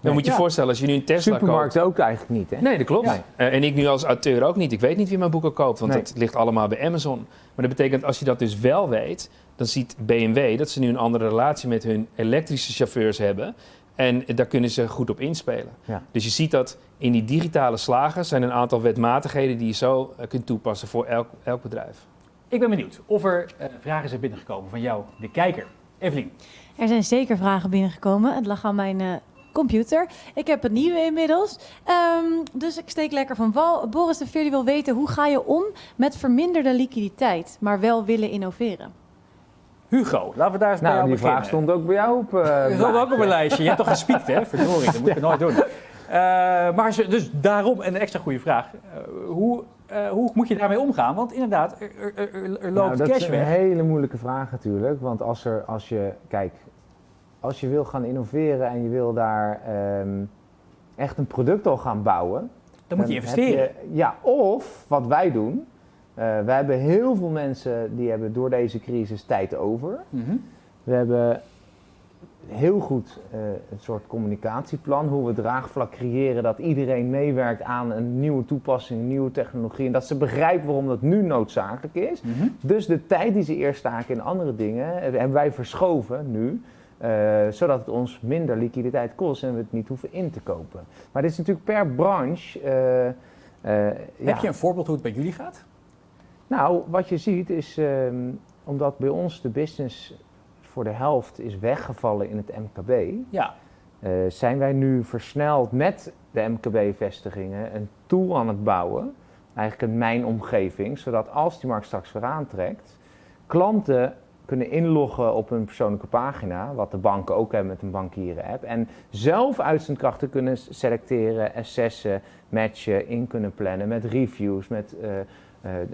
Dan moet je Ja. voorstellen, als je nu een Tesla koopt... Supermarkten ook eigenlijk niet, hè? Nee, dat klopt. Nee. Eh, en ik nu als auteur ook niet. Ik weet niet wie mijn boeken koopt, want Nee. dat ligt allemaal bij Amazon. Maar dat betekent als je dat dus wel weet, dan ziet BMW dat ze nu een andere relatie met hun elektrische chauffeurs hebben. En daar kunnen ze goed op inspelen. Ja. Dus je ziet dat in die digitale slagen zijn een aantal wetmatigheden die je zo eh, kunt toepassen voor elk, elk bedrijf. Ik ben benieuwd of er eh, vragen zijn binnengekomen van jou, de kijker. Evelien, Er zijn zeker vragen binnengekomen. Het lag aan mijn eh, computer. Ik heb een nieuwe inmiddels. Ehm, dus ik steek lekker van wal. Boris de Veer wil weten, hoe ga je om met verminderde liquiditeit, maar wel willen innoveren? Hugo, laten we daar eens Nou, die vraag stond ook bij jou op. Dat stond ook op een lijstje. Je hebt toch gespiekt, hè? Verdorie, dat moet je nooit doen. Eh, maar dus daarom een extra goede vraag. Eh, hoe, hoe moet je daarmee omgaan? Want inderdaad, er, er, er, er Nou, loopt dat cash is een weg. hele moeilijke vraag natuurlijk. Want als, er, als je, kijk, als je wil gaan innoveren en je wil daar ehm, echt een product al gaan bouwen. Dan moet je investeren. je- ja, of wat wij doen. Eh wij hebben heel veel mensen die hebben door deze crisis tijd over. Mhm. We hebben heel goed eh, een soort communicatieplan, hoe we draagvlak creëren dat iedereen meewerkt aan een nieuwe toepassing, een nieuwe technologie en dat ze begrijpen waarom dat nu noodzakelijk is. Mhm. Dus de tijd die ze eerst staken in andere dingen, eh, hebben wij verschoven nu, eh, zodat het ons minder liquiditeit kost en we het niet hoeven in te kopen. Maar dit is natuurlijk per branche. eh, ja. Heb je een voorbeeld hoe het bij jullie gaat? Nou, wat je ziet is, ehm, omdat bij ons de business voor de helft is weggevallen in het MKB, Ja. eh, zijn wij nu versneld met de MKB-vestigingen een tool aan het bouwen, eigenlijk een mijnomgeving, zodat als die markt straks weer aantrekt, klanten kunnen inloggen op hun persoonlijke pagina, wat de banken ook hebben met een bankieren-app, en zelf uitzendkrachten kunnen selecteren, assessen, matchen, in kunnen plannen met reviews, met eh,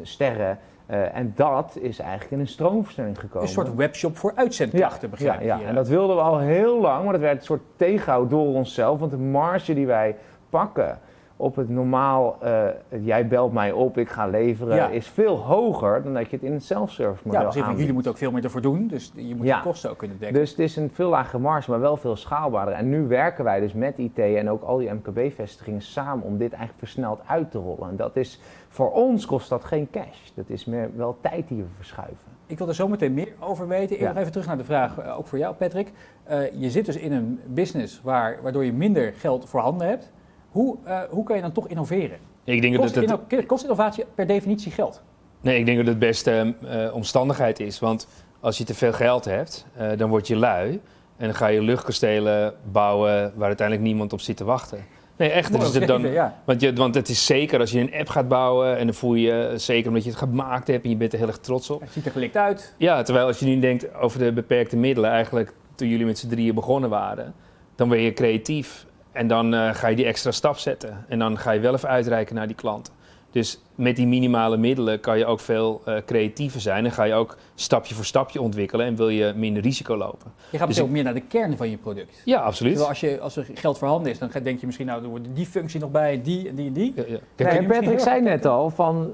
sterren. Eh, en dat is eigenlijk in een stroomversnelling gekomen. Een soort webshop voor uitzendkrachten, begrijp ja, ik ja. hier. en dat wilden we al heel lang, maar dat werd een soort tegenhoud door onszelf. Want de marge die wij pakken op het normaal, eh, jij belt mij op, ik ga leveren, Ja. is veel hoger dan dat je het in het self-service ja, model want aanbiedt. jullie moeten ook veel meer ervoor doen, dus je moet Ja. de kosten ook kunnen dekken. Dus het is een veel lagere marge, maar wel veel schaalbaarder. En nu werken wij dus met IT en ook al die MKB-vestigingen samen om dit eigenlijk versneld uit te rollen. En dat is, voor ons kost dat geen cash. Dat is meer wel tijd die we verschuiven. Ik wil er zo meteen meer over weten. Ik Ja. nog even terug naar de vraag, eh, ook voor jou Patrick. Eh, je zit dus in een business waar, waardoor je minder geld voorhanden hebt. Hoe, eh, hoe kan je dan toch innoveren? Ik denk dat Kost, het, inno- kost innovatie per definitie geld? nee, ik denk dat het beste eh, omstandigheid is. Want als je te veel geld hebt, eh, dan word je lui. En dan ga je luchtkastelen bouwen waar uiteindelijk niemand op zit te wachten. Nee, echt. Dus het dan, want, je, want het is zeker als je een app gaat bouwen en dan voel je je zeker omdat je het gemaakt hebt en je bent er heel erg trots op. Het ziet er gelikt uit. Ja, terwijl als je nu denkt over de beperkte middelen, eigenlijk toen jullie met z'n drieën begonnen waren, dan ben je creatief en dan eh, ga je die extra stap zetten. En dan ga je wel even uitreiken naar die klanten. Dus met die minimale middelen kan je ook veel eh, creatiever zijn en ga je ook stapje voor stapje ontwikkelen en wil je minder risico lopen. Je gaat Dus dus ook ik- meer naar de kern van je product. Ja, absoluut. Terwijl als, je, als er geld voorhanden is, dan denk je misschien, nou, er wordt die functie nog bij, die en die en die. Ja. Kijk, Nee, Patrick zei net al, van,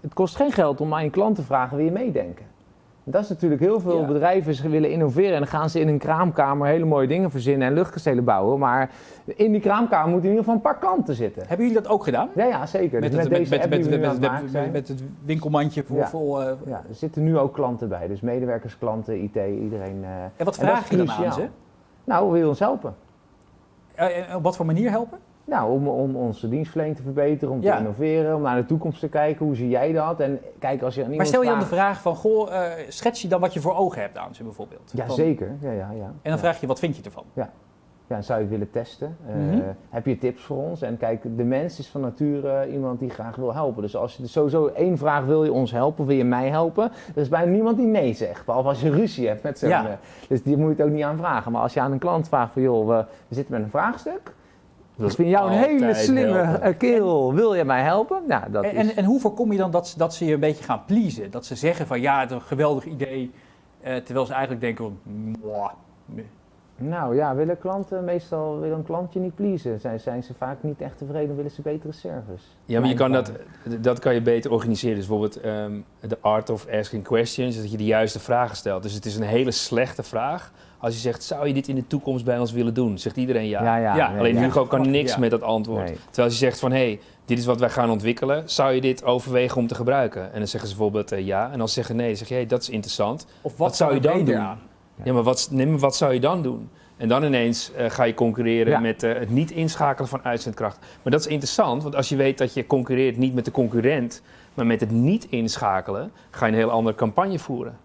het kost geen geld om aan je klant te vragen, wil je meedenken? Dat is natuurlijk heel veel Ja. bedrijven ze willen innoveren en dan gaan ze in een kraamkamer hele mooie dingen verzinnen en luchtkastelen bouwen. Maar in die kraamkamer moeten in ieder geval een paar klanten zitten. Hebben jullie dat ook gedaan? Ja, ja, zeker. Met, Dus het, met, deze met, met, met, winkelmandje voor Ja. vol... eh, Ja, er zitten nu ook klanten bij, dus medewerkers, klanten, IT, iedereen. eh. en wat vraag je dan aan ze? Nou, wil je ons helpen? Eh, op wat voor manier helpen? Nou, om, om onze dienstverlening te verbeteren, om Ja. te innoveren, om naar de toekomst te kijken. Hoe zie jij dat? En kijk, als je aan Maar stel je dan de vraag van, goh, eh, schets je dan wat je voor ogen hebt aan ze bijvoorbeeld? Ja, Van- zeker. Ja, ja, ja. En Ja. dan vraag je, wat vind je ervan? Ja, zou je het willen testen? Eh, Mhm. Heb je tips voor ons? En kijk, de mens is van nature iemand die graag wil helpen. Dus als je er sowieso één vraag, wil je ons helpen, wil je mij helpen? Er is bijna niemand die nee zegt, behalve als je ruzie hebt met zo'n... Ja. eh, dus die moet je het ook niet aan vragen. Maar als je aan een klant vraagt van, joh, we, we zitten met een vraagstuk. Dat Ik vind jou een hele slimme helpen. eh, kerel. Wil je mij helpen? Nou, dat En, is... en, en hoe voorkom je dan dat, ze- dat ze je een beetje gaan pleasen? Dat ze zeggen van, ja, het is een geweldig idee. eh, terwijl ze eigenlijk denken, "Mwah, nee." Nou ja, willen klanten meestal willen een klantje niet pleasen. Zijn, zijn ze vaak niet echt tevreden, willen ze betere service. Ja, maar je kan dat, dat kan je beter organiseren. Dus bijvoorbeeld ehm, de art of asking questions, dat je de juiste vragen stelt. Dus het is een hele slechte vraag. Als je zegt, zou je dit in de toekomst bij ons willen doen? Zegt iedereen ja. Ja, ja. Ja, nee, Alleen ja. Hugo kan niks Ja. met dat antwoord. Nee. Terwijl als je zegt van, hé, hey, dit is wat wij gaan ontwikkelen. Zou je dit overwegen om te gebruiken? En dan zeggen ze bijvoorbeeld eh, ja. En als ze zeggen nee, dan zeg je, hey, dat is interessant. Of wat, Wat zou je dan doen? aan? Ja, maar wat, wat zou je dan doen? En dan ineens eh, ga je concurreren Ja. met eh, het niet inschakelen van uitzendkracht. Maar dat is interessant, want als je weet dat je concurreert niet met de concurrent, maar met het niet inschakelen, ga je een heel andere campagne voeren.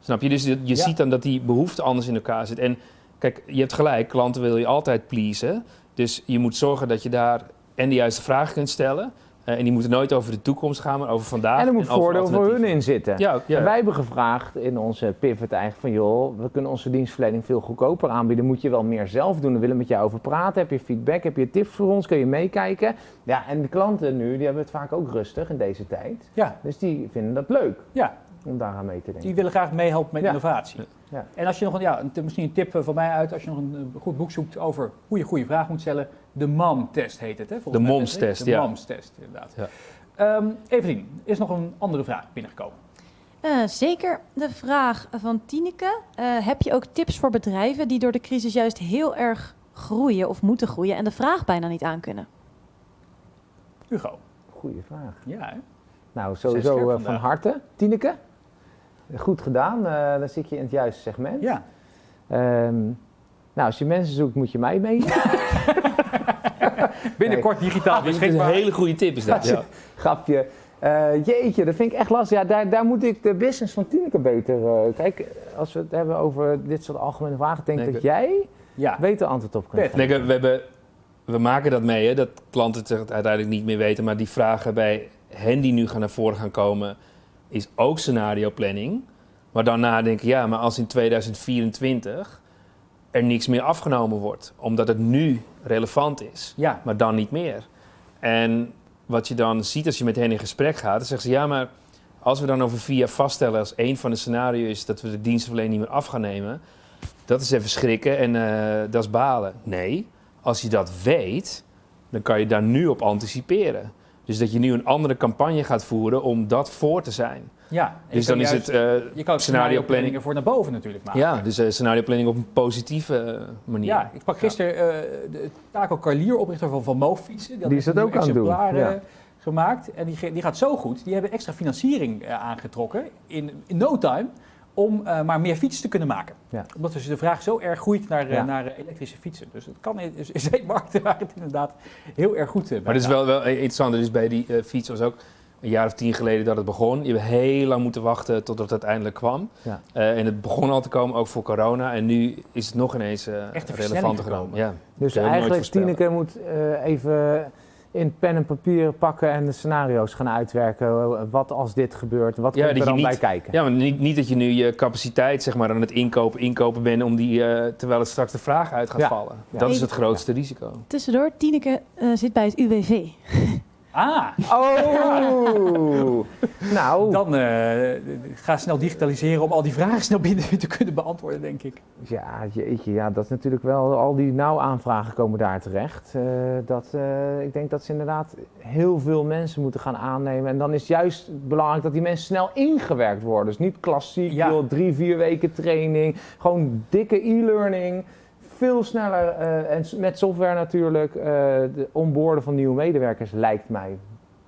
Snap je? Dus je, Ja. ziet dan dat die behoefte anders in elkaar zit. En kijk, je hebt gelijk, klanten wil je altijd pleasen. Dus je moet zorgen dat je daar en de juiste vragen kunt stellen. Eh, en die moeten nooit over de toekomst gaan, maar over vandaag. En er moet over voordeel voor hun in zitten. Ja, ja. En wij hebben gevraagd in onze pivot eigenlijk van joh, we kunnen onze dienstverlening veel goedkoper aanbieden. Moet je wel meer zelf doen. We willen met jou over praten. Heb je feedback? Heb je tips voor ons? Kun je meekijken? Ja, en de klanten nu, die hebben het vaak ook rustig in deze tijd. Ja, Dus die vinden dat leuk ja, om daaraan mee te denken. die willen graag meehelpen met Ja. innovatie. Ja. En als je nog een, ja, misschien een tip eh, van mij uit, als je nog een eh, goed boek zoekt over hoe je goede vraag moet stellen. De MOM-test heet het, hè? volgens De MOMS-test, De ja. MOMS-test, inderdaad. Ja. Ehm, Evelien, is nog een andere vraag binnengekomen? Eh, zeker de vraag van Tineke. Eh, heb je ook tips voor bedrijven die door de crisis juist heel erg groeien of moeten groeien en de vraag bijna niet aankunnen? Hugo. Goeie vraag. Ja, hè? Nou, sowieso eh, van harte. Tineke, goed gedaan. Eh, dan zit je in het juiste segment. ja. Ehm, nou, als je mensen zoekt, moet je mij mee. Binnenkort digitaal Dat is een hele goede tip is dat. Ja. Grapje. Eh, jeetje, dat vind ik echt lastig. Ja, daar, daar moet ik de business van Tineke beter... eh, kijk, als we het hebben over dit soort algemene vragen... denk ik dat jij Ja, beter antwoord op kunt geven. Nee, we, hebben, we maken dat mee, hè, dat klanten het uiteindelijk niet meer weten. Maar die vragen bij hen die nu gaan naar voren gaan komen, is ook scenario planning. Maar dan nadenken, ja, maar als in 2024 er niks meer afgenomen wordt, omdat het nu relevant is, ja. maar dan niet meer. En wat je dan ziet als je met hen in gesprek gaat, dan zeggen ze, ja, maar Als we dan over VIA vaststellen als één van de scenario's dat we de dienstverlening niet meer af gaan nemen, dat is even schrikken en eh, dat is balen. Nee, als je dat weet, dan kan je daar nu op anticiperen. Dus dat je nu een andere campagne gaat voeren om dat voor te zijn. Ja, en je Dus kan dan is juist- het eh, Je kan ook scenario planning. voor naar boven natuurlijk maken. Ja, dus eh scenario planning op een positieve eh, manier. Ja, ik sprak gisteren eh, de Taco Carlier, oprichter van Van Moof Fietsen. Die is dat ook aan het doen, ja. gemaakt. En die, die gaat zo goed. Die hebben extra financiering aangetrokken in, in no time om eh, maar meer fietsen te kunnen maken. Ja. Omdat dus de vraag zo erg groeit naar, Ja. naar elektrische fietsen. Dus het kan zijn markten waar het inderdaad heel erg goed bij Maar het is wel, wel interessant. Dus bij die fiets was ook een jaar of tien geleden dat het begon. Je hebt heel lang moeten wachten totdat het uiteindelijk kwam. Ja. Eh, en het begon al te komen, ook voor corona. En nu is het nog ineens eh Echt versnelling genomen. Ja. Dus eigenlijk. Tineke moet eh, even in pen en papier pakken en de scenario's gaan uitwerken. Wat als dit gebeurt, wat Ja, komt er dan niet- bij kijken? ja, maar niet, niet dat je nu je capaciteit zeg maar, aan het inkopen, inkopen bent om die, eh, terwijl het straks de vraag uit gaat Ja. vallen. Ja. Dat is het grootste risico. Tussendoor, Tineke zit bij het UWV. Ah, Oh! nou, dan eh, ga snel digitaliseren om al die vragen snel binnen te kunnen beantwoorden, denk ik. ja, jeetje, ja, dat is natuurlijk wel, al die nauwaanvragen komen daar terecht. Eh, dat, eh, ik denk dat ze inderdaad heel veel mensen moeten gaan aannemen. En dan is juist belangrijk dat die mensen snel ingewerkt worden. Dus niet klassiek, Ja. joh, drie, vier weken training. Gewoon dikke e-learning. Veel sneller eh, en met software natuurlijk. eh de onboorden van nieuwe medewerkers lijkt mij.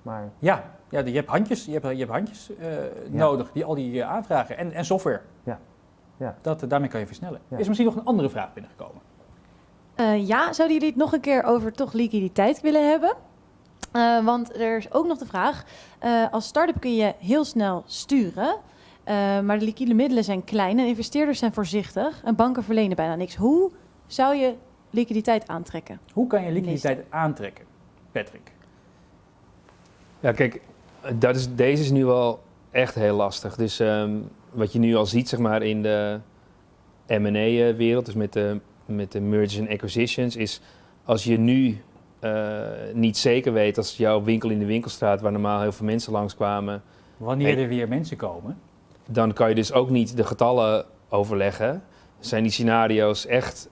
Maar Ja, ja je hebt handjes, je hebt, je hebt handjes eh, nodig, die al die aanvragen en, en software. Ja. Ja. Dat, daarmee kan je versnellen. Ja. Is er misschien nog een andere vraag binnengekomen? Eh, ja, zouden jullie het nog een keer over toch liquiditeit willen hebben? Eh, want er is ook nog de vraag, eh, als start-up kun je heel snel sturen, eh, maar de liquide middelen zijn klein en investeerders zijn voorzichtig en banken verlenen bijna niks. Hoe zou je liquiditeit aantrekken? Hoe kan je liquiditeit aantrekken, Patrick? Ja, kijk, dat is, deze is nu wel echt heel lastig. Dus ehm, wat je nu al ziet, zeg maar, in de M&A-wereld, dus met de, met de mergers en acquisitions, is als je nu eh, niet zeker weet als jouw winkel in de winkelstraat, waar normaal heel veel mensen langskwamen, Wanneer Nee. er weer mensen komen. dan kan je dus ook niet de getallen overleggen. Zijn die scenario's echt eh, eh,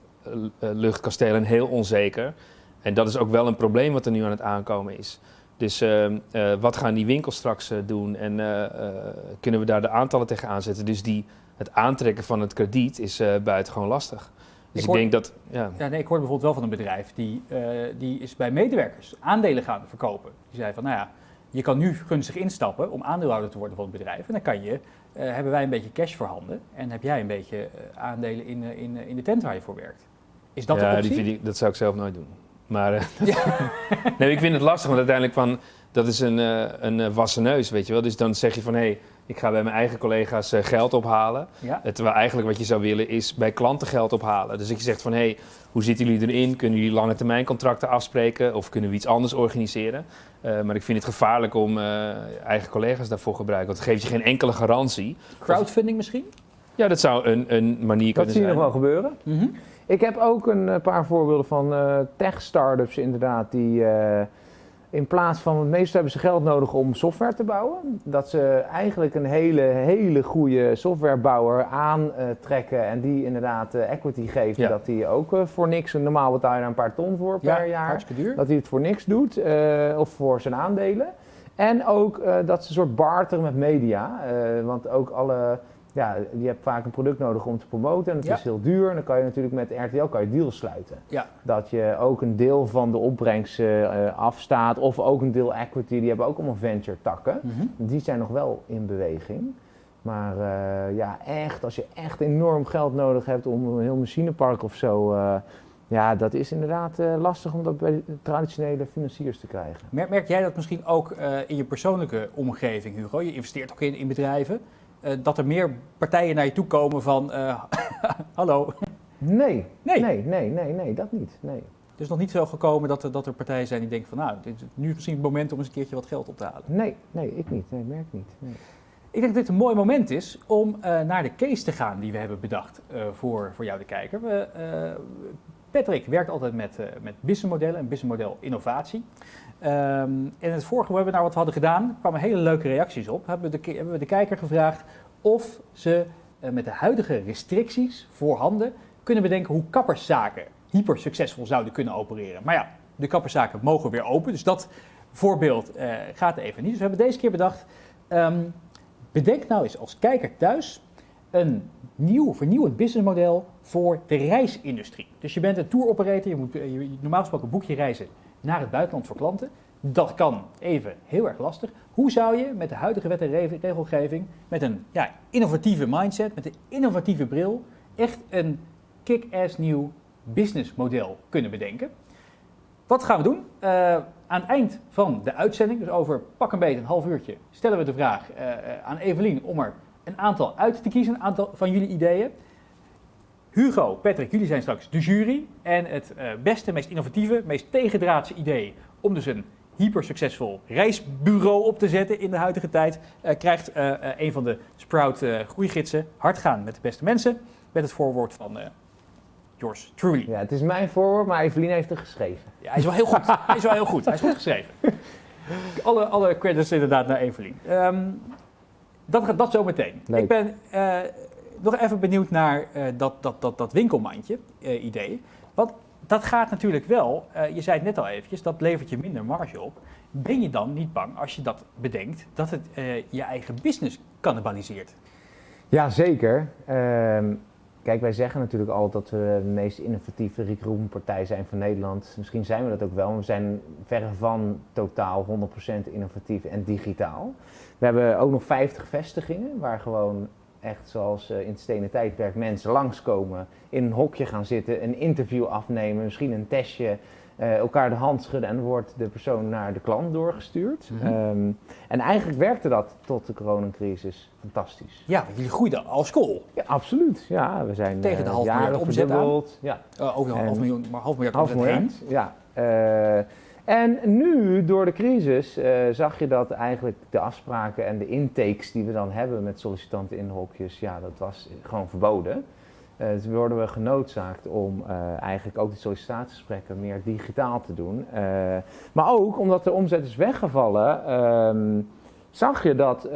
luchtkastelen en heel onzeker? En dat is ook wel een probleem wat er nu aan het aankomen is. Dus ehm, eh, wat gaan die winkels straks eh, doen en eh, eh, kunnen we daar de aantallen tegen aanzetten? Dus die, het aantrekken van het krediet is eh buitengewoon lastig. Dus Ik ik, hoor- denk dat, ja, Ja, nee, ik hoorde bijvoorbeeld wel van een bedrijf die, eh, die is bij medewerkers aandelen gaan verkopen. Die zei van, nou ja, je kan nu gunstig instappen om aandeelhouder te worden van het bedrijf. En dan kan je, eh, hebben wij een beetje cash voorhanden en heb jij een beetje eh, aandelen in, eh, in, eh, in de tent waar je voor werkt. Is dat ja de die optie? vind ik, dat zou ik zelf nooit doen. Maar eh, nee, ik vind het lastig, want uiteindelijk van, dat is een, eh, een eh, wassen neus, weet je wel. Dus dan zeg je van, hé, hey, ik ga bij mijn eigen collega's geld ophalen. Ja? Terwijl eigenlijk wat je zou willen is bij klanten geld ophalen. Dus dat je zegt van, hé, hey, hoe zitten jullie erin? Kunnen jullie lange termijn contracten afspreken? Of kunnen we iets anders organiseren? Maar ik vind het gevaarlijk om eigen collega's daarvoor te gebruiken. Want het geeft je geen enkele garantie. Crowdfunding misschien? Ja, dat zou een, een manier dat kunnen zie je zijn. nog wel gebeuren. Mhm. Ik heb ook een eh, paar voorbeelden van eh, tech-startups inderdaad die eh, in plaats van het meeste hebben ze geld nodig om software te bouwen. Dat ze eigenlijk een hele, hele goede softwarebouwer aantrekken en die inderdaad equity geven. Ja. Dat die ook voor niks, normaal betaal je daar een paar ton voor per jaar. duur. Dat hij het voor niks doet, of voor zijn aandelen. En ook dat ze een soort barteren met media. want ook alle, ja, je hebt vaak een product nodig om te promoten en het Ja. is heel duur. En dan kan je natuurlijk met RTL kan je deals sluiten. Ja. Dat je ook een deel van de opbrengst eh, eh, afstaat of ook een deel equity. Die hebben ook allemaal venture takken. Mhm. Die zijn nog wel in beweging. Maar eh, ja, echt, als je echt enorm geld nodig hebt om een heel machinepark of zo. ja, dat is inderdaad lastig om dat bij traditionele financiers te krijgen. Merk, merk jij dat misschien ook in je persoonlijke omgeving, Hugo? Je investeert ook in, in bedrijven. Eh, dat er meer partijen naar je toe komen van... eh, hallo. Nee, Nee. nee, nee, nee, nee, dat niet. Nee. Het is nog niet zo gekomen dat er, dat er partijen zijn die denken van... nou, dit is nu misschien het moment om eens een keertje wat geld op te halen. Nee, nee, ik niet. Nee, merk niet. Nee. Ik denk dat dit een mooi moment is om eh, naar de case te gaan die we hebben bedacht voor, voor jou, de kijker. We, Patrick werkt altijd met, met businessmodellen en businessmodel innovatie. Um, in het vorige webinar wat we hadden gedaan, kwamen hele leuke reacties op. Hebben we de, hebben we de kijker gevraagd of ze uh, met de huidige restricties voorhanden kunnen bedenken hoe kapperszaken hyper succesvol zouden kunnen opereren. Maar ja, de kapperszaken mogen weer open, dus dat voorbeeld uh, gaat even niet. Dus we hebben deze keer bedacht, um, bedenk nou eens als kijker thuis een nieuw, vernieuwend businessmodel voor de reisindustrie. Dus je bent een tour operator, je moet je, normaal gesproken boek je reizen naar het buitenland voor klanten. Dat kan even heel erg lastig. Hoe zou je met de huidige wet en regelgeving, met een ja, innovatieve mindset, met een innovatieve bril, echt een kick-ass nieuw businessmodel kunnen bedenken? Wat gaan we doen? Uh, aan het eind van de uitzending, dus over pak een beetje een half uurtje, stellen we de vraag uh, aan Evelien om er een aantal uit te kiezen, een aantal van jullie ideeën. Hugo, Patrick, jullie zijn straks de jury. En het uh, beste, meest innovatieve, meest tegendraadse idee om dus een hyper succesvol reisbureau op te zetten in de huidige tijd, uh, krijgt uh, een van de Sprout groeigidsen hard gaan met de beste mensen. Met het voorwoord van yours truly. Ja, het is mijn voorwoord, maar Evelien heeft er geschreven. Ja, hij is wel heel goed. hij is wel heel goed. Hij is goed geschreven. Alle, alle credits inderdaad naar Evelien. Um, dat gaat dat zo meteen. Leuk. Ik ben nog even benieuwd naar uh, dat, dat, dat, dat winkelmandje uh, idee. Want dat gaat natuurlijk wel, je zei het net al eventjes, dat levert je minder marge op. Ben je dan niet bang als je dat bedenkt, dat het je eigen business cannibaliseert? Ja, zeker. Ehm, kijk, wij zeggen natuurlijk altijd dat we de meest innovatieve recruitmentpartij zijn van Nederland. Misschien zijn we dat ook wel, maar we zijn verre van totaal 100% innovatief en digitaal. We hebben ook nog 50 vestigingen waar gewoon echt zoals in het stenen tijdperk mensen langskomen, in een hokje gaan zitten, een interview afnemen, misschien een testje, uh, elkaar de hand schudden en wordt de persoon naar de klant doorgestuurd. Mm -hmm. um, en eigenlijk werkte dat tot de coronacrisis fantastisch. Ja, jullie groeiden als school. Ja, absoluut. Ja, we zijn tegen de half uh, miljard omzet aan. Ja. Uh, ook nog een half miljoen, maar half miljard half omzet miljard, ja. En nu, door de crisis, uh, zag je dat eigenlijk de afspraken en de intakes die we dan hebben met sollicitanten in hokjes, ja, dat was gewoon verboden. Uh, dus worden we genoodzaakt om uh, eigenlijk ook de sollicitatiegesprekken meer digitaal te doen. maar ook omdat de omzet is weggevallen, um, zag je dat,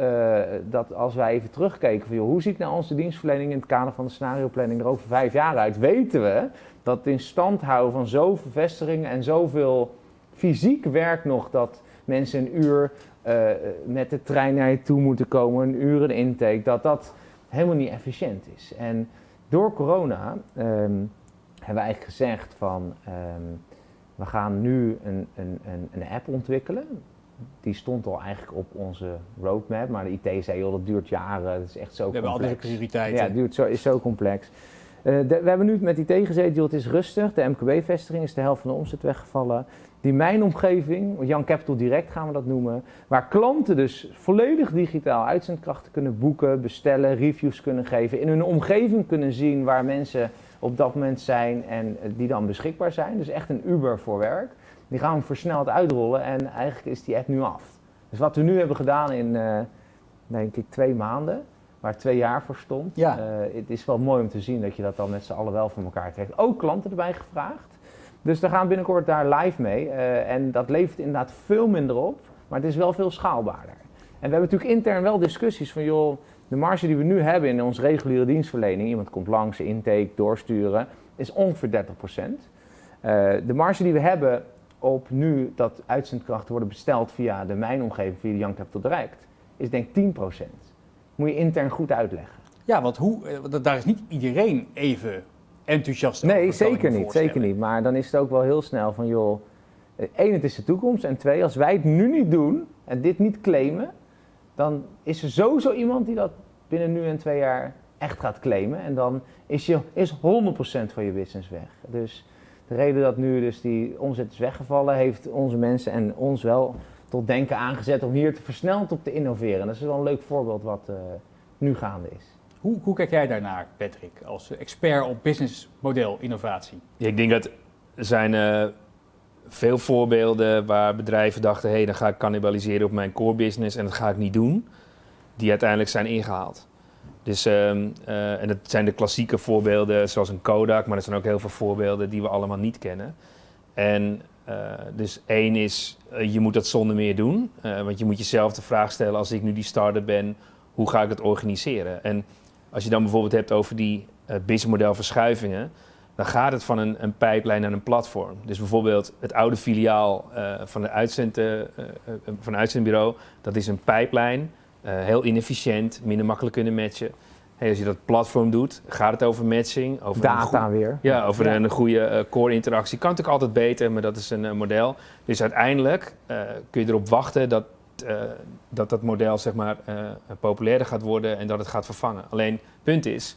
dat als wij even terugkeken van joh, hoe ziet nou onze dienstverlening in het kader van de scenarioplanning er over vijf jaar uit, weten we dat het in stand houden van zoveel vestigingen en zoveel fysiek werk nog dat mensen een uur uh, met de trein naar je toe moeten komen, een uur een intake, dat dat helemaal niet efficiënt is. En door corona um, hebben we eigenlijk gezegd van um, we gaan nu een, een, een, een, app ontwikkelen. Die stond al eigenlijk op onze roadmap, maar de IT zei joh, dat duurt jaren, dat is echt zo we complex. hebben altijd prioriteiten. Ja, het duurt zo, is zo complex. Uh, de, we hebben nu met IT gezeten, joh, het is rustig. De MKB-vestiging is de helft van de omzet weggevallen. Die mijnomgeving, Jan Capital Direct gaan we dat noemen, waar klanten dus volledig digitaal uitzendkrachten kunnen boeken, bestellen, reviews kunnen geven, in hun omgeving kunnen zien waar mensen op dat moment zijn en die dan beschikbaar zijn. Dus echt een Uber voor werk. Die gaan we versneld uitrollen en eigenlijk is die app nu af. Dus wat we nu hebben gedaan in, uh, denk ik, twee maanden, waar twee jaar voor stond. Ja. Uh, het is wel mooi om te zien dat je dat dan met z'n allen wel voor elkaar krijgt. Ook klanten erbij gevraagd. Dus we gaan binnenkort daar live mee. Uh, en dat levert inderdaad veel minder op, maar het is wel veel schaalbaarder. En we hebben natuurlijk intern wel discussies van, joh, de marge die we nu hebben in onze reguliere dienstverlening, iemand komt langs, intake, doorsturen, is ongeveer 30 procent. Uh, de marge die we hebben op nu dat uitzendkrachten worden besteld via de mijnomgeving, via de Young Capital Direct, is denk ik 10 procent. Moet je intern goed uitleggen. Ja, want hoe, daar is niet iedereen even enthousiast. Nee, zeker niet, zeker niet. Maar dan is het ook wel heel snel van, joh, één, het is de toekomst. En twee, als wij het nu niet doen en dit niet claimen, dan is er sowieso iemand die dat binnen nu en twee jaar echt gaat claimen. En dan is, je, is 100% van je business weg. Dus de reden dat nu dus die omzet is weggevallen, heeft onze mensen en ons wel tot denken aangezet om hier te versneld op te innoveren. En dat is wel een leuk voorbeeld wat uh, nu gaande is. Hoe, kijk jij daarnaar, Patrick, als expert op businessmodel innovatie? Ik denk dat er zijn uh, veel voorbeelden waar bedrijven dachten... hé, hey, dan ga ik cannibaliseren op mijn core business en dat ga ik niet doen. Die uiteindelijk zijn ingehaald. Dus, ehm, eh, en dat zijn de klassieke voorbeelden zoals een Kodak, maar er zijn ook heel veel voorbeelden die we allemaal niet kennen. En eh, dus één is, eh, je moet dat zonder meer doen. Eh, want je moet jezelf de vraag stellen, als ik nu die starter ben, hoe ga ik het organiseren? En als je dan bijvoorbeeld hebt over die uh, businessmodel verschuivingen, dan gaat het van een, een pijplijn naar een platform. Dus bijvoorbeeld het oude filiaal eh, van, de uitzend, eh, eh, van een uitzendbureau, dat is een pijplijn, eh, heel inefficiënt, minder makkelijk kunnen matchen. Hey, als je dat platform doet, gaat het over matching, over Data weer. ja, over Ja. een goede eh, core-interactie. Kan natuurlijk altijd beter, maar dat is een eh, model. Dus uiteindelijk eh, kun je erop wachten dat, eh, dat dat model zeg maar, eh, populairder gaat worden en dat het gaat vervangen. Alleen, het punt is,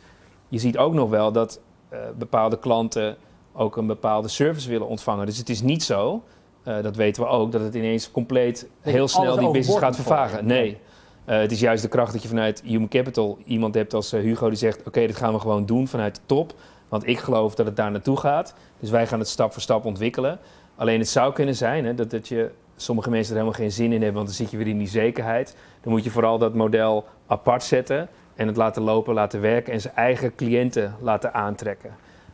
je ziet ook nog wel dat eh, bepaalde klanten ook een bepaalde service willen ontvangen. Dus het is niet zo, dat weten we ook, dat het ineens compleet heel snel die business gaat vervagen. Nee. Het is juist de kracht dat je vanuit Human Capital iemand hebt als Hugo die zegt: Oké, dit gaan we gewoon doen vanuit de top. Want ik geloof dat het daar naartoe gaat. Dus wij gaan het stap voor stap ontwikkelen. Alleen het zou kunnen zijn hè, dat, dat je sommige mensen er helemaal geen zin in hebben, want dan zit je weer in die zekerheid. Dan moet je vooral dat model apart zetten en het laten lopen, laten werken en zijn eigen cliënten laten aantrekken.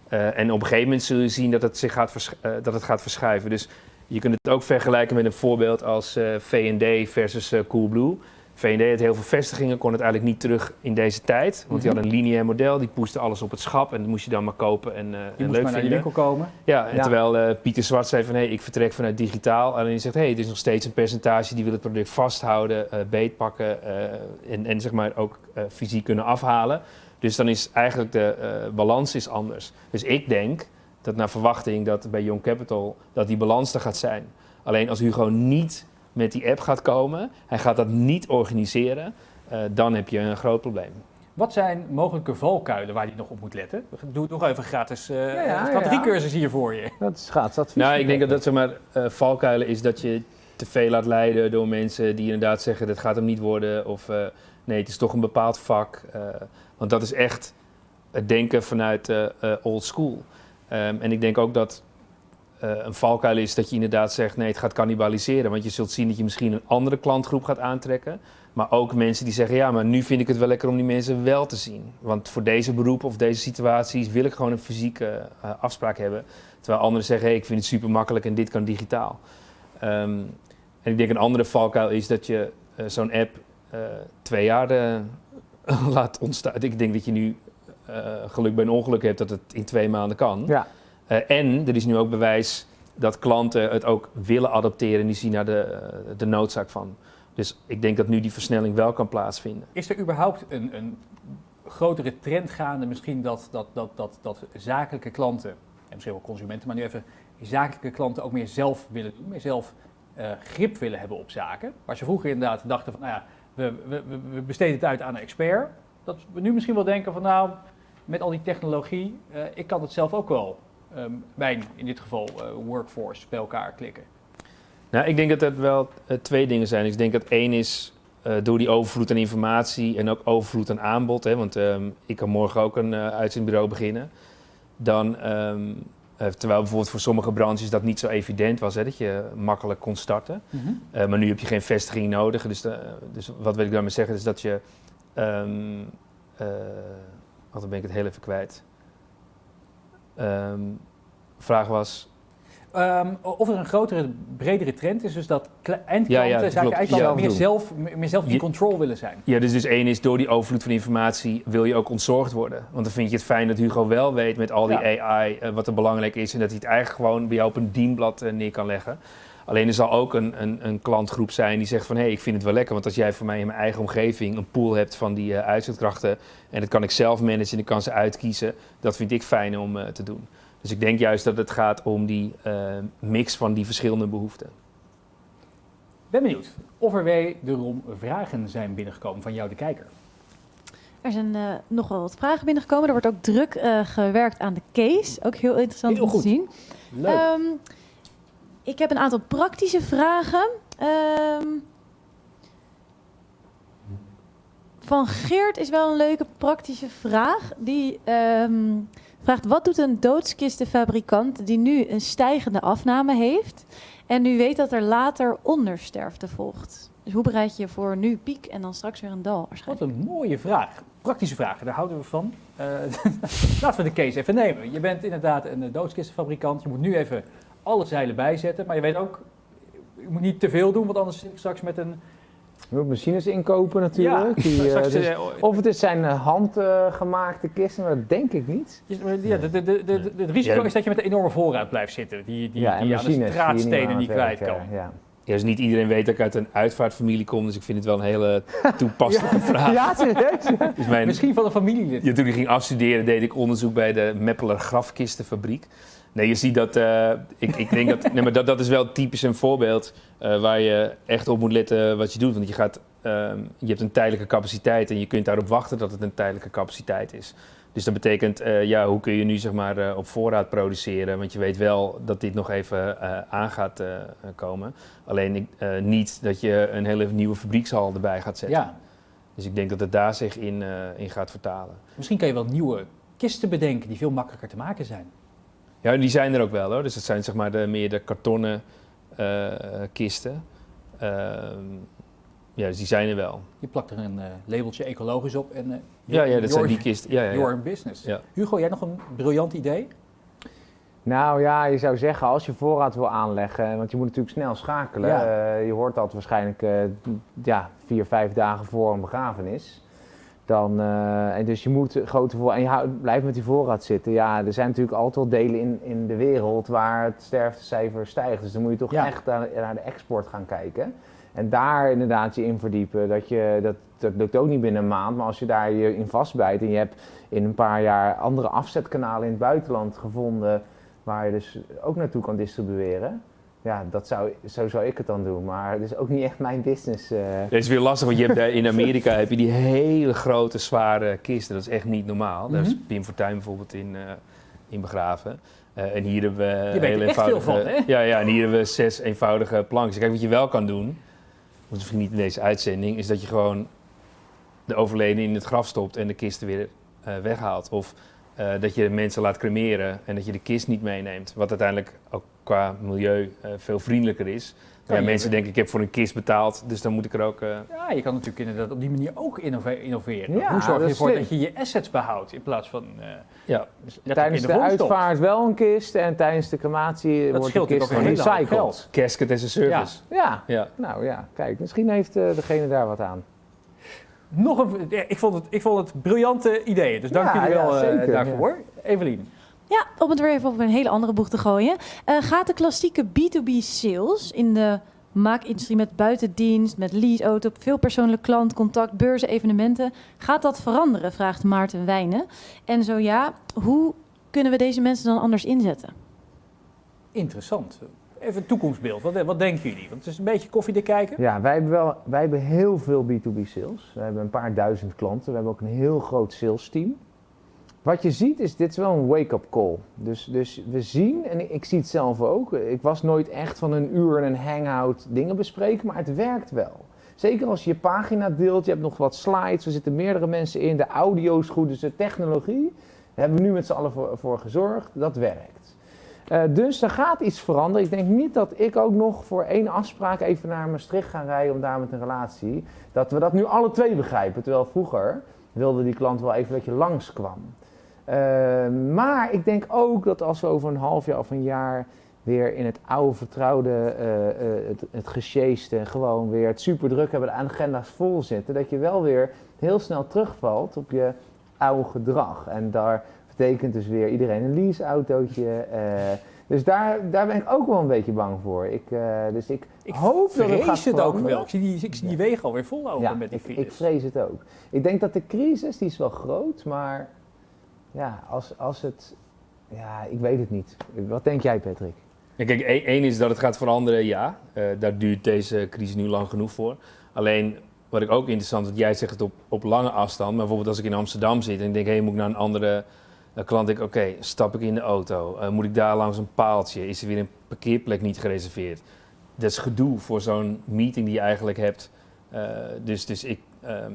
Eh, en op een gegeven moment zul je zien dat het, zich gaat, eh, dat het gaat verschuiven. Dus je kunt het ook vergelijken met een voorbeeld als eh V&D versus eh, Coolblue. V&D had heel veel vestigingen, kon het eigenlijk niet terug in deze tijd. Want die Mhm. hadden een lineair model, die poeste alles op het schap en dat moest je dan maar kopen en, Je en leuk maar naar vinden. die winkel komen. Ja, en Ja. terwijl eh, Pieter Zwart zei van hé, ik vertrek vanuit digitaal. Alleen hij zegt hé, hey, het is nog steeds een percentage die wil het product vasthouden, eh beetpakken en, en zeg maar ook fysiek kunnen afhalen. Dus dan is eigenlijk de balans is anders. Dus ik denk dat naar verwachting dat bij Young Capital dat die balans er gaat zijn. Alleen als Hugo niet met die app gaat komen, hij gaat dat niet organiseren, eh, dan heb je een groot probleem. Wat zijn mogelijke valkuilen waar je nog op moet letten? Doe het nog even gratis. eh Ja, ja, strategiecursus hier voor je. Dat is schaatsadvies. Nou, ik denk dat dat zeg maar eh, valkuilen is dat je te veel laat leiden door mensen die inderdaad zeggen dat gaat hem niet worden of eh, nee, het is toch een bepaald vak. eh, want dat is echt het denken vanuit old school. Ehm, en ik denk ook dat een valkuil is dat je inderdaad zegt nee, het gaat cannibaliseren. Want je zult zien dat je misschien een andere klantgroep gaat aantrekken. Maar ook mensen die zeggen ja, maar nu vind ik het wel lekker om die mensen wel te zien. Want voor deze beroepen of deze situaties wil ik gewoon een fysieke eh, afspraak hebben. Terwijl anderen zeggen, hey, ik vind het super makkelijk en dit kan digitaal. Ehm, en ik denk een andere valkuil is dat je eh, zo'n app eh, twee jaar eh, laat ontstaan. Ik denk dat je nu eh, geluk bij een ongeluk hebt dat het in twee maanden kan. Ja, Eh, en er is nu ook bewijs dat klanten het ook willen adapteren en die zien daar de, eh, de noodzaak van. Dus ik denk dat nu die versnelling wel kan plaatsvinden. Is er überhaupt een, een grotere trend gaande? Misschien dat, dat, dat, dat, dat zakelijke klanten, en misschien wel consumenten, maar nu even zakelijke klanten ook meer zelf willen doen, meer zelf eh, grip willen hebben op zaken. Waar ze vroeger inderdaad dachten van, nou ja, we, we, we- besteden het uit aan een expert. Dat we nu misschien wel denken van, nou, met al die technologie, eh, ik kan het zelf ook wel, ehm, mijn in dit geval eh, workforce, bij elkaar klikken. Nou, ik denk dat dat wel eh, twee dingen zijn. Ik denk dat één is eh, door die overvloed aan informatie en ook overvloed aan aanbod. Hè, want ehm, ik kan morgen ook een uitzendbureau beginnen. Dan, ehm, eh, terwijl bijvoorbeeld voor sommige branches dat niet zo evident was, hè, dat je makkelijk kon starten. Eh, maar nu heb je geen vestiging nodig. Dus, dus wat wil ik daarmee zeggen? Is dat je. dan ben ik het heel even kwijt. Ehm vraag was. Ehm, of er een grotere, bredere trend is, dus dat eindklanten, Ja, ja, eigenlijk Ja. meer, zelf, meer zelf in Je- control willen zijn. Ja, dus, dus één is door die overvloed van informatie wil je ook ontzorgd worden. Want dan vind je het fijn dat Hugo wel weet met al die AI eh, wat er belangrijk is. En dat hij het eigenlijk gewoon bij jou op een dienblad eh, neer kan leggen. Alleen er zal ook een, een, een klantgroep zijn die zegt van... hé, hey, ik vind het wel lekker, want als jij voor mij in mijn eigen omgeving... een pool hebt van die eh, uitzendkrachten... en dat kan ik zelf managen en ik kan ze uitkiezen... dat vind ik fijn om eh, te doen. Dus ik denk juist dat het gaat om die eh, mix van die verschillende behoeften. Ben benieuwd of er wederom vragen zijn binnengekomen van jou, de kijker. Er zijn eh, nog wel wat vragen binnengekomen. Er wordt ook druk eh, gewerkt aan de case. Ook heel interessant Heel om goed. te zien. Leuk. Ehm, ik heb een aantal praktische vragen. Ehm, van Geert is wel een leuke praktische vraag. Die ehm, vraagt: wat doet een doodskistenfabrikant die nu een stijgende afname heeft en nu weet dat er later ondersterfte volgt? Dus hoe bereid je je voor nu piek en dan straks weer een dal Wat een mooie vraag. Praktische vragen, daar houden we van. Eh, laten we de case even nemen. Je bent inderdaad een eh, doodskistenfabrikant. Je moet nu even alle zeilen bijzetten. Maar je weet ook, je moet niet te veel doen, want anders zit ik straks met een... Je moet machines inkopen natuurlijk. die, eh, dus- eh, of het is zijn eh, handgemaakte kisten, maar dat denk ik niet. ja, de, de, de, de- de- het risico Ja. is dat je met een enorme voorraad blijft zitten. Die, die, ja, die aan de niet straatstenen niet kwijt kan. Eh, Ja. Dus niet iedereen weet dat ik uit een uitvaartfamilie kom, dus ik vind het wel een hele toepasselijke vraag. Ja, serieus? Dus mijn, Misschien van een familielid. Ja, toen ik ging afstuderen deed ik onderzoek bij de Meppeler Grafkistenfabriek. Nee, je ziet dat, eh, ik, ik denk dat, nee, maar dat, dat is wel typisch een voorbeeld eh, waar je echt op moet letten wat je doet. Want je, gaat, ehm, je hebt een tijdelijke capaciteit en je kunt daarop wachten dat het een tijdelijke capaciteit is. Dus dat betekent, eh, ja, hoe kun je nu zeg maar eh, op voorraad produceren? Want je weet wel dat dit nog even eh, aan gaat komen. Alleen niet dat je een hele nieuwe fabriekshal erbij gaat zetten. Ja, Dus ik denk dat het daar zich in, in gaat vertalen. misschien kan je wel nieuwe kisten bedenken die veel makkelijker te maken zijn. Ja, die zijn er ook wel hoor. Dus dat zijn zeg maar de, meer de kartonnen kisten. Ja, dus die zijn er wel. Je plakt er een eh, labeltje ecologisch op en eh, Ja, ja dat zijn die kisten. Ja, ja, ja. Your in business. Ja. Hugo, jij nog een briljant idee? Nou ja, je zou zeggen als je voorraad wil aanleggen, want je moet natuurlijk snel schakelen. Ja. Eh, je hoort dat waarschijnlijk eh, ja, vier, vijf dagen voor een begrafenis. Dan, eh, en dus je moet grote voor en je houdt- blijft met die voorraad zitten. Ja, er zijn natuurlijk altijd wel delen in, in de wereld waar het sterftecijfer stijgt. Dus dan moet je toch Ja. echt naar, naar de export gaan kijken. En daar inderdaad je in verdiepen. Dat, je, dat, dat lukt ook niet binnen een maand. Maar als je daar je in vastbijt en je hebt in een paar jaar andere afzetkanalen in het buitenland gevonden waar je dus ook naartoe kan distribueren. Ja, dat zou, zo zou ik het dan doen. Maar het is ook niet echt mijn business. eh. Dat is weer lastig, want je hebt, daar in Amerika heb je die hele grote, zware kisten. Dat is echt niet normaal. Daar is Mhm. Pim Fortuyn bijvoorbeeld in, eh, in begraven. Eh, en hier hebben we heel eenvoudige... van, hè? Ja, ja, en hier hebben we zes eenvoudige plankjes. Kijk, wat je wel kan doen, misschien niet in deze uitzending, is dat je gewoon de overledene in het graf stopt en de kisten weer eh, weghaalt. Of eh, dat je mensen laat cremeren en dat je de kist niet meeneemt. Wat uiteindelijk ook qua milieu eh, veel vriendelijker is. Ja, mensen denken, ik heb voor een kist betaald, dus dan moet ik er ook... eh, Ja, je kan natuurlijk inderdaad op die manier ook innove- innoveren. Ja, Hoe zorg dat je is ervoor slim. dat je je assets behoudt in plaats van eh, ja, letterlijk Tijdens de, uitvaart wel een kist en tijdens de crematie wordt de kist gerecycled. geld. casket as a service. Ja, Ja. nou ja, kijk, misschien heeft eh, degene daar wat aan. Nog een, ik, vond het, ik vond het briljante ideeën, dus dank Ja, jullie wel eh, zeker, daarvoor. Evelien, Ja, om het weer even op een hele andere boeg te gooien. Eh, gaat de klassieke B2B sales in de maakindustrie met buitendienst, met leaseauto, veel persoonlijk klantcontact, beurzen, evenementen, gaat dat veranderen? Vraagt Maarten Wijnen. En zo ja, hoe kunnen we deze mensen dan anders inzetten? interessant. Even een toekomstbeeld, wat, wat denken jullie? Want het is een beetje koffiedik kijken. Ja, wij hebben, wel, wij hebben heel veel B2B sales. We hebben een paar duizend klanten. We hebben ook een heel groot sales team. Wat je ziet is, dit is wel een wake-up call. Dus, dus we zien, en ik, zie het zelf ook, ik was nooit echt van een uur en een hangout dingen bespreken, maar het werkt wel. Zeker als je je pagina deelt, je hebt nog wat slides, er zitten meerdere mensen in, de audio is goed, dus de technologie. Daar hebben we nu met z'n allen voor, voor gezorgd, dat werkt. Eh, dus er gaat iets veranderen. Ik denk niet dat ik ook nog voor één afspraak even naar Maastricht ga rijden om daar met een relatie, dat we dat nu alle twee begrijpen. Terwijl vroeger wilde die klant wel even dat je langskwam. Uh, maar ik denk ook dat als we over een half jaar of een jaar weer in het oude vertrouwde, eh, eh, het, het gesjeeste, gewoon weer het super druk hebben, de agenda's vol zitten, dat je wel weer heel snel terugvalt op je oude gedrag. En daar betekent dus weer iedereen een leaseautootje. eh, dus daar, daar ben ik ook wel een beetje bang voor. Ik, eh, dus ik, Ik hoop dat het gaat vrees het ook wel. Ik zie die, ik zie die wegen alweer vol lopen Ja, met die ik, files. ik vrees het ook. Ik denk dat de crisis, die is wel groot, maar ja, als, als het... Ja, ik weet het niet. Wat denk jij, Patrick? Ja, kijk, één één is dat het gaat veranderen, ja. Eh, daar duurt deze crisis nu lang genoeg voor. Alleen, wat ik ook interessant vind, jij zegt het op, op lange afstand. Maar bijvoorbeeld als ik in Amsterdam zit en ik denk, hé, moet ik naar een andere eh, klant? Denk ik, oké, stap ik in de auto? Eh, moet ik daar langs een paaltje? Is er weer een parkeerplek niet gereserveerd? Dat is gedoe voor zo'n meeting die je eigenlijk hebt. Dus dus ik, ehm,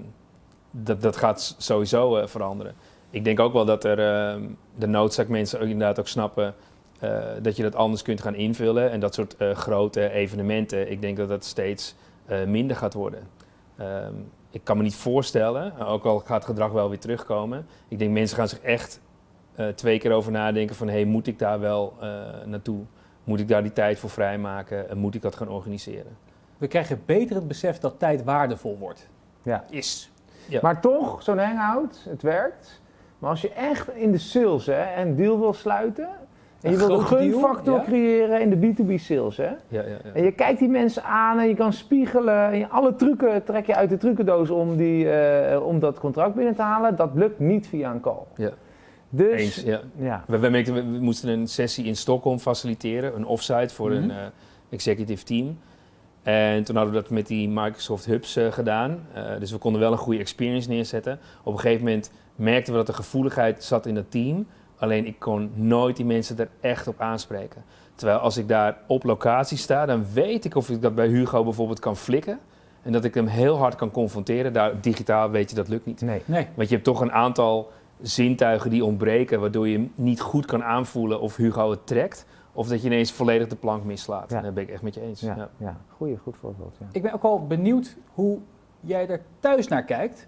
dat, dat gaat sowieso veranderen. Ik denk ook wel dat er ehm, de noodzaak mensen ook inderdaad ook snappen eh, dat je dat anders kunt gaan invullen. En dat soort eh, grote evenementen, ik denk dat dat steeds eh, minder gaat worden. Ehm, ik kan me niet voorstellen, ook al gaat het gedrag wel weer terugkomen. Ik denk mensen gaan zich echt eh, twee keer over nadenken van, hey, moet ik daar wel eh, naartoe? Moet ik daar die tijd voor vrijmaken? En moet ik dat gaan organiseren? We krijgen beter het besef dat tijd waardevol wordt. Ja. Is. Ja. Maar toch, zo'n hangout, het werkt. Maar als je echt in de sales hè, een deal wil sluiten... En je wil een gunfactor ja. creëren in de B2B sales, hè? Ja, ja, ja. En je kijkt die mensen aan en je kan spiegelen. En je, alle trucken trek je uit de trucendoos om, die, eh, om dat contract binnen te halen. Dat lukt niet via een call. Ja. Dus, Eens, ja. ja. We, we, merkten, we, we moesten een sessie in Stockholm faciliteren, een offsite voor een Mhm. eh, executive team. En toen hadden we dat met die Microsoft Hubs eh, gedaan. Dus we konden wel een goede experience neerzetten. Op een gegeven moment merkten we dat de gevoeligheid zat in dat team. Alleen ik kon nooit die mensen er echt op aanspreken. Terwijl als ik daar op locatie sta, dan weet ik of ik dat bij Hugo bijvoorbeeld kan flikken. En dat ik hem heel hard kan confronteren. Daar, digitaal weet je dat lukt niet. Nee. Nee. Want je hebt toch een aantal zintuigen die ontbreken, waardoor je niet goed kan aanvoelen of Hugo het trekt. Of dat je ineens volledig de plank mislaat. Ja. Daar ben ik echt met je eens. Ja, Ja. ja. Goeie, goed voorbeeld. Ja. Ik ben ook wel benieuwd hoe jij er thuis naar kijkt.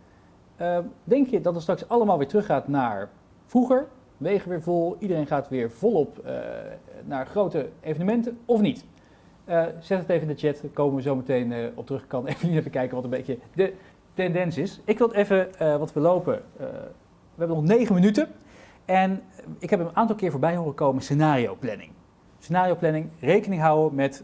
Eh, denk je dat het straks allemaal weer teruggaat naar vroeger? Wegen weer vol, iedereen gaat weer volop eh, naar grote evenementen of niet? Eh, zet het even in de chat, daar komen we zo meteen op terug. Ik kan even, even kijken wat een beetje de tendens is. Ik wil even, wat we lopen, we hebben nog negen minuten. En ik heb een aantal keer voorbij horen komen scenario planning. Scenario planning, rekening houden met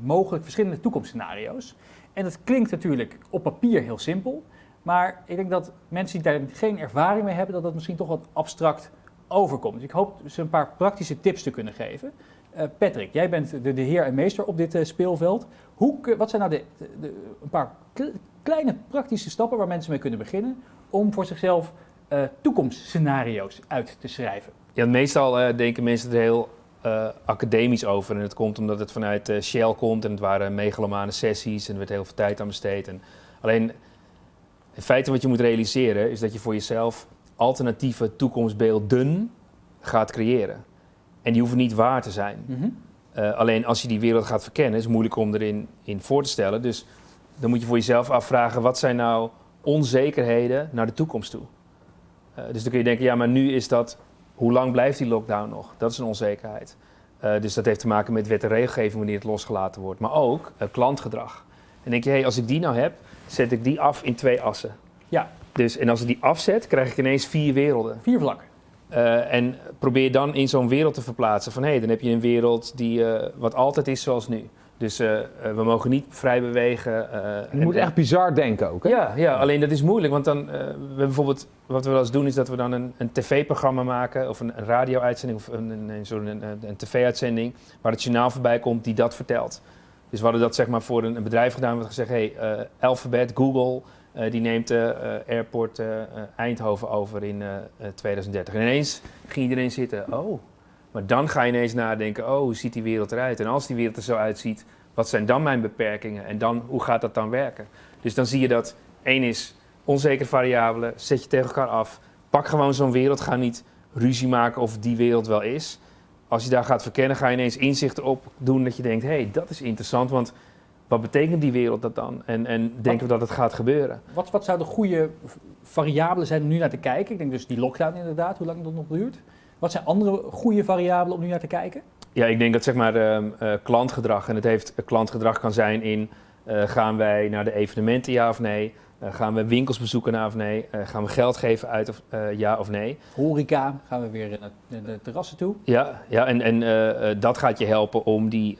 mogelijk verschillende toekomstscenario's. En dat klinkt natuurlijk op papier heel simpel. Maar ik denk dat mensen die daar geen ervaring mee hebben, dat dat misschien toch wat abstract overkomt. Dus ik hoop ze een paar praktische tips te kunnen geven. Eh, Patrick, jij bent de, de heer en meester op dit eh, speelveld. Hoe, wat zijn nou de, de- een paar kle- kleine praktische stappen waar mensen mee kunnen beginnen om voor zichzelf eh, toekomstscenario's uit te schrijven? Ja, meestal denken mensen er heel academisch over. En het komt omdat het vanuit Shell komt en het waren megalomane sessies en er werd heel veel tijd aan besteed. En alleen, in feite wat je moet realiseren is dat je voor jezelf alternatieve toekomstbeelden gaat creëren. En die hoeven niet waar te zijn. Mhm. Eh, alleen als je die wereld gaat verkennen, is het moeilijk om erin in voor te stellen. Dus dan moet je voor jezelf afvragen, wat zijn nou onzekerheden naar de toekomst toe? Eh, dus dan kun je denken, ja, maar nu is dat, hoe lang blijft die lockdown nog? Dat is een onzekerheid. Eh, dus dat heeft te maken met wet en regelgeving wanneer het losgelaten wordt. Maar ook klantgedrag. En denk je, hey, als ik die nou heb, zet ik die af in twee assen. Ja. Dus, en als ik die afzet, krijg ik ineens vier werelden. Vier vlakken. Eh, en probeer dan in zo'n wereld te verplaatsen. Van hé, hey, dan heb je een wereld die eh, wat altijd is zoals nu. Dus eh, we mogen niet vrij bewegen. Je en- moet echt bizar denken ook. Hè? Ja, ja, alleen dat is moeilijk. Want dan, we bijvoorbeeld, wat we wel eens doen, is dat we dan een, een tv-programma maken. Of een, een radio-uitzending of een, een, een, een tv-uitzending. Waar het journaal voorbij komt die dat vertelt. Dus we hadden dat zeg maar voor een, een bedrijf gedaan. Hadden gezegd, hey, eh, Alphabet, Google, eh, die neemt de eh, airport Eindhoven over in eh, eh, 2030. En ineens ging iedereen zitten, oh. Maar dan ga je ineens nadenken, oh, hoe ziet die wereld eruit? En als die wereld er zo uitziet, wat zijn dan mijn beperkingen? En dan, hoe gaat dat dan werken? Dus dan zie je dat één is onzekere variabelen, zet je tegen elkaar af. Pak gewoon zo'n wereld, ga niet ruzie maken of die wereld wel is. Als je daar gaat verkennen, ga je ineens inzichten op doen dat je denkt, hé, hey, dat is interessant, want wat betekent die wereld dat dan? En, en denken we dat het gaat gebeuren? Wat, wat zouden goede variabelen zijn om nu naar te kijken? Ik denk dus die lockdown inderdaad, hoe lang dat nog duurt. Wat zijn andere goede variabelen om nu naar te kijken? Ja, ik denk dat zeg maar ehm, eh, klantgedrag, en het heeft eh, klantgedrag kan zijn in eh, gaan wij naar de evenementen ja of nee? Eh, gaan we winkels bezoeken ja of nee? Eh, gaan we geld geven uit of eh, ja of nee? Horeca, gaan we weer naar de, de terrassen toe. Ja, ja en, en dat gaat je helpen om die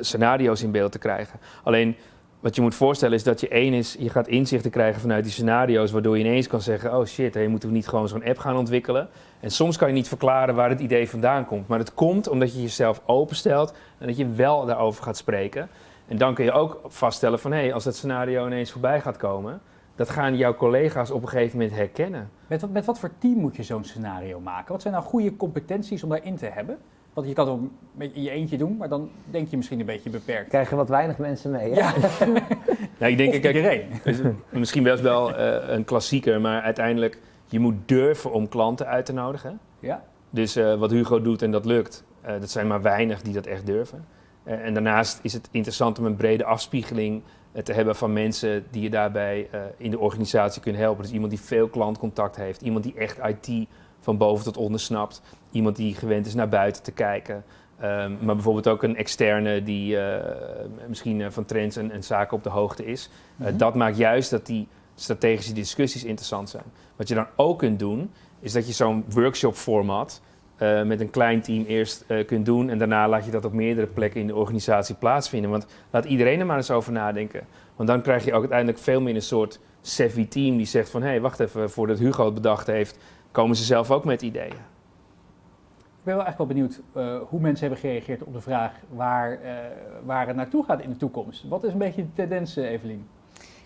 scenario's in beeld te krijgen. Alleen wat je moet voorstellen is dat je één is, je gaat inzichten krijgen vanuit die scenario's, waardoor je ineens kan zeggen, oh shit, hey, moeten we niet gewoon zo'n app gaan ontwikkelen? En soms kan je niet verklaren waar het idee vandaan komt, maar het komt omdat je jezelf openstelt en dat je wel daarover gaat spreken. En dan kun je ook vaststellen van, hé, hey, als dat scenario ineens voorbij gaat komen, dat gaan jouw collega's op een gegeven moment herkennen. Met wat, met wat voor team moet je zo'n scenario maken? Wat zijn nou goede competenties om daarin te hebben? Want je kan het in je eentje doen, maar dan denk je misschien een beetje beperkt. Krijgen wat weinig mensen mee. Hè? Ja, Nou, ik denk, of kijk, iedereen. Dus misschien best wel eh, een klassieker, maar uiteindelijk, je moet durven om klanten uit te nodigen. Ja. Dus eh, wat Hugo doet en dat lukt, eh, dat zijn maar weinig die dat echt durven. Eh, en daarnaast is het interessant om een brede afspiegeling eh, te hebben van mensen die je daarbij eh, in de organisatie kunnen helpen. Dus iemand die veel klantcontact heeft, iemand die echt IT van boven tot onder snapt, iemand die gewend is naar buiten te kijken. Ehm, maar bijvoorbeeld ook een externe die misschien van trends en, en zaken op de hoogte is. Mhm. Dat maakt juist dat die strategische discussies interessant zijn. Wat je dan ook kunt doen, is dat je zo'n workshop format eh, met een klein team eerst eh, kunt doen. En daarna laat je dat op meerdere plekken in de organisatie plaatsvinden. Want laat iedereen er maar eens over nadenken. Want dan krijg je ook uiteindelijk veel meer een soort savvy team die zegt van... hé, hey, wacht even, voordat Hugo het bedacht heeft, komen ze zelf ook met ideeën. Ik ben wel echt wel benieuwd eh, hoe mensen hebben gereageerd op de vraag waar, eh, waar het naartoe gaat in de toekomst. Wat is een beetje de tendens, Evelien?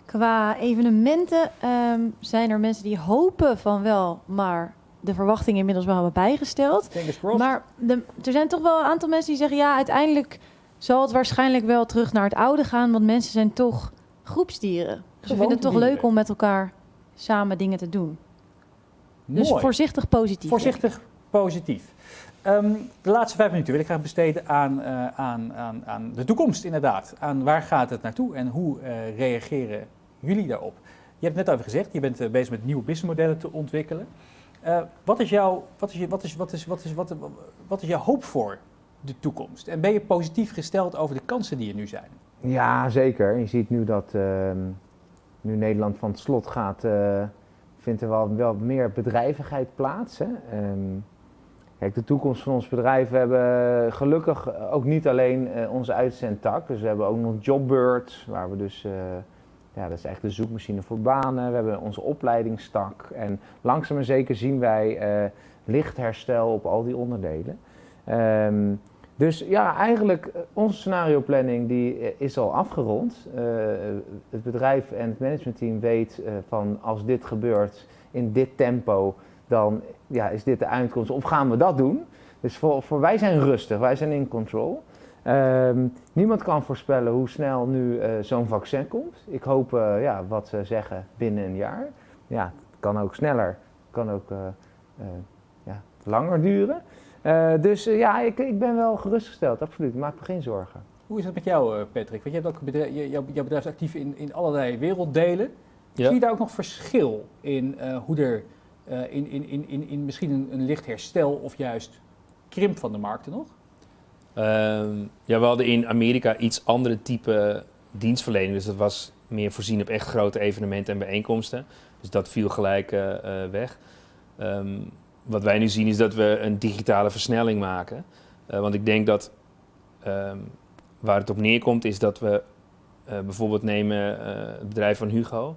Qua evenementen ehm, zijn er mensen die hopen van wel, maar de verwachtingen inmiddels wel hebben bijgesteld. Maar de, er zijn toch wel een aantal mensen die zeggen, ja, uiteindelijk zal het waarschijnlijk wel terug naar het oude gaan, want mensen zijn toch groepsdieren. Ze vinden het toch leuk om met elkaar samen dingen te doen. Dus voorzichtig positief. Voorzichtig positief. Ehm, de laatste vijf minuten wil ik graag besteden aan, eh, aan, aan, aan de toekomst, inderdaad. Aan waar gaat het naartoe en hoe eh, reageren jullie daarop? Je hebt het net over gezegd, je bent eh, bezig met nieuwe businessmodellen te ontwikkelen. Eh, wat, is jouw, wat, is wat, is, wat, is, wat, is, wat, wat is hoop voor de toekomst? En ben je positief gesteld over de kansen die er nu zijn? Ja, zeker. Je ziet nu dat ehm, nu Nederland van het slot gaat, eh, vindt er wel, wel meer bedrijvigheid plaats. Hè? Ehm, kijk, de toekomst van ons bedrijf, we hebben gelukkig ook niet alleen eh, onze uitzendtak. Dus we hebben ook nog Jobbird, waar we dus, ja, dat is echt de zoekmachine voor banen. We hebben onze opleidingstak. En langzaam maar zeker zien wij eh lichtherstel op al die onderdelen. Ehm, dus ja, eigenlijk eh, onze scenarioplanning die eh, is al afgerond. Het bedrijf en het managementteam weet van als dit gebeurt in dit tempo, dan ja, is dit de uitkomst. Of gaan we dat doen? Dus voor, voor wij zijn rustig, wij zijn in control. Ehm, niemand kan voorspellen hoe snel nu eh, zo'n vaccin komt. Ik hoop, eh, ja, wat ze zeggen, binnen een jaar. Ja, het kan ook sneller, kan ook eh, eh, ja, langer duren. Eh, dus ja, ik, ik ben wel gerustgesteld, absoluut. Ik maak me geen zorgen. Hoe is het met jou, eh, Patrick? Want je hebt ook bedrijf, je- jouw, jouw bedrijf is actief in, in allerlei werelddelen. Ja. Zie je daar ook nog verschil in eh, hoe er eh, in, in, in, in, in misschien een, een licht herstel of juist krimp van de markten nog? Ehm, ja, we hadden in Amerika iets andere type dienstverlening. Dus dat was meer voorzien op echt grote evenementen en bijeenkomsten. Dus dat viel gelijk eh, eh, weg. Ehm, wat wij nu zien is dat we een digitale versnelling maken. Eh, want ik denk dat ehm, waar het op neerkomt is dat we bijvoorbeeld nemen het bedrijf van Hugo.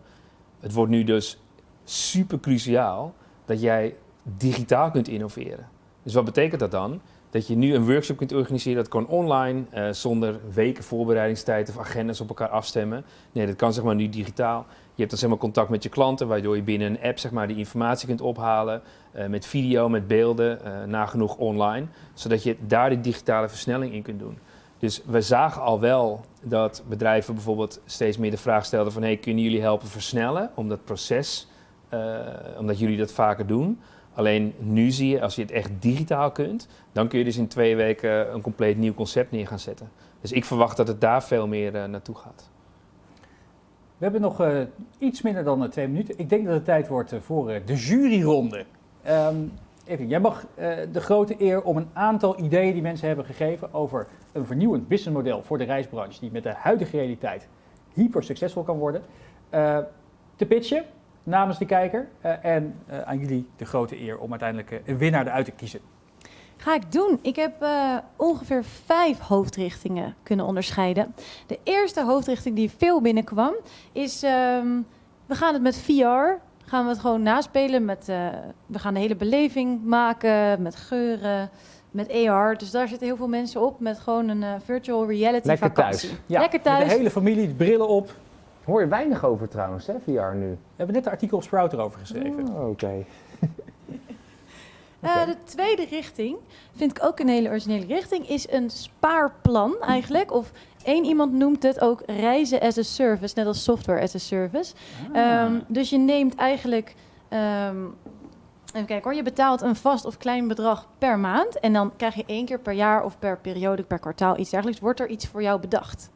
Het wordt nu dus super cruciaal dat jij digitaal kunt innoveren. Dus wat betekent dat dan? Dat je nu een workshop kunt organiseren, dat kan online, eh, zonder weken voorbereidingstijd of agendas op elkaar afstemmen. Nee, dat kan zeg maar nu digitaal. Je hebt dan zeg maar contact met je klanten, waardoor je binnen een app zeg maar die informatie kunt ophalen. eh, met video, met beelden, eh, nagenoeg online. Zodat je daar die digitale versnelling in kunt doen. Dus we zagen al wel dat bedrijven bijvoorbeeld steeds meer de vraag stelden van... Hey, kunnen jullie helpen versnellen om dat proces, omdat jullie dat vaker doen... Alleen nu zie je, als je het echt digitaal kunt, dan kun je dus in twee weken een compleet nieuw concept neer gaan zetten. Dus ik verwacht dat het daar veel meer eh, naartoe gaat. We hebben nog eh, iets minder dan eh, twee minuten. Ik denk dat het tijd wordt voor de juryronde. Ehm even, jij mag de grote eer om een aantal ideeën die mensen hebben gegeven over een vernieuwend businessmodel voor de reisbranche die met de huidige realiteit hyper succesvol kan worden, te pitchen namens de kijker. Eh, en eh, aan jullie de grote eer om uiteindelijk eh, een winnaar eruit te kiezen. Ga ik doen. Ik heb eh, ongeveer vijf hoofdrichtingen kunnen onderscheiden. De eerste hoofdrichting die veel binnenkwam is... ehm, we gaan het met VR, gaan we het gewoon naspelen. Met, eh, we gaan de hele beleving maken met geuren, met AR. Dus daar zitten heel veel mensen op met gewoon een virtual reality Lekker vakantie. thuis. Ja, Lekker Met thuis. de hele familie, de brillen op. Hoor je weinig over trouwens, hè, VR nu? We hebben net een artikel op Sprout erover geschreven. Oh, Oké. Eh, de tweede richting, vind ik ook een hele originele richting, is een spaarplan eigenlijk. Of één iemand noemt het ook reizen as a service, net als software as a service. Ah. Ehm, dus je neemt eigenlijk ehm, Even kijken hoor. Je betaalt een vast of klein bedrag per maand. En dan krijg je één keer per jaar of per periode, per kwartaal, iets dergelijks. Wordt er iets voor jou bedacht.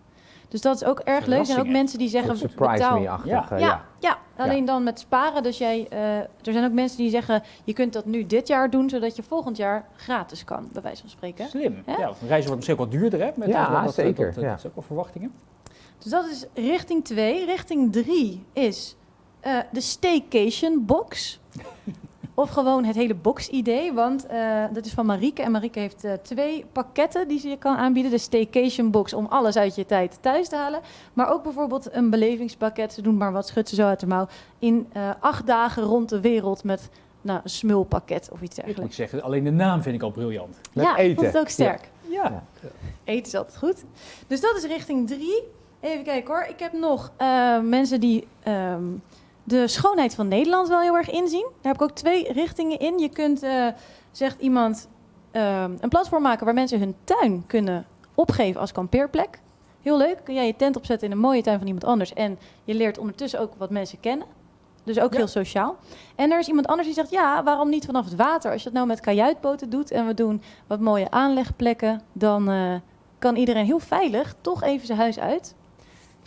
Dus dat is ook erg leuk. Er zijn ook mensen die zeggen, surprise betaal. me-achtig. Ja. eh, Ja, ja, alleen dan met sparen. Dus jij, eh, er zijn ook mensen die zeggen, je kunt dat nu dit jaar doen, zodat je volgend jaar gratis kan, bij wijze van spreken. Slim. Hè? Ja, een reis wordt misschien ook wat duurder, hè? Met Ja, dat, zeker, Dat, dat, ja. dat is ook wel verwachtingen. Dus dat is richting 2. Richting 3 is eh, de staycation box. Of gewoon het hele box-idee. Want eh, dat is van Marieke. En Marieke heeft eh, twee pakketten die ze je kan aanbieden. De staycation box om alles uit je tijd thuis te halen. Maar ook bijvoorbeeld een belevingspakket. Ze doen maar wat, schudt ze zo uit de mouw. In eh, acht dagen rond de wereld met nou, een smulpakket of iets Ik dergelijks. moet zeggen, alleen de naam vind ik al briljant. Met ja, ik eten. vond het ook sterk. Ja. Eten is altijd goed. Dus dat is richting drie. Even kijken hoor. Ik heb nog eh, mensen die ehm, de schoonheid van Nederland wel heel erg inzien. Daar heb ik ook twee richtingen in. Je kunt, eh, zegt iemand, ehm, een platform maken waar mensen hun tuin kunnen opgeven als kampeerplek. Heel leuk. Kun jij je tent opzetten in een mooie tuin van iemand anders. En je leert ondertussen ook wat mensen kennen. Dus ook Ja. heel sociaal. En er is iemand anders die zegt, ja, waarom niet vanaf het water? Als je dat nou met kajuitboten doet en we doen wat mooie aanlegplekken, dan eh, kan iedereen heel veilig toch even zijn huis uit.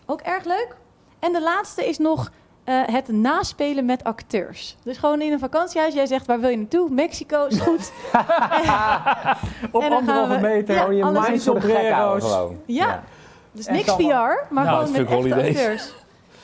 Ook erg leuk. En de laatste is nog eh, het naspelen met acteurs. Dus gewoon in een vakantiehuis, jij zegt waar wil je naartoe? Mexico is goed. Op anderhalve we- meter. Ja, je alles mind is voor de gek houden sombrero's. gewoon. Ja. Dus En niks VR, maar Nou, gewoon met echte holidays. acteurs.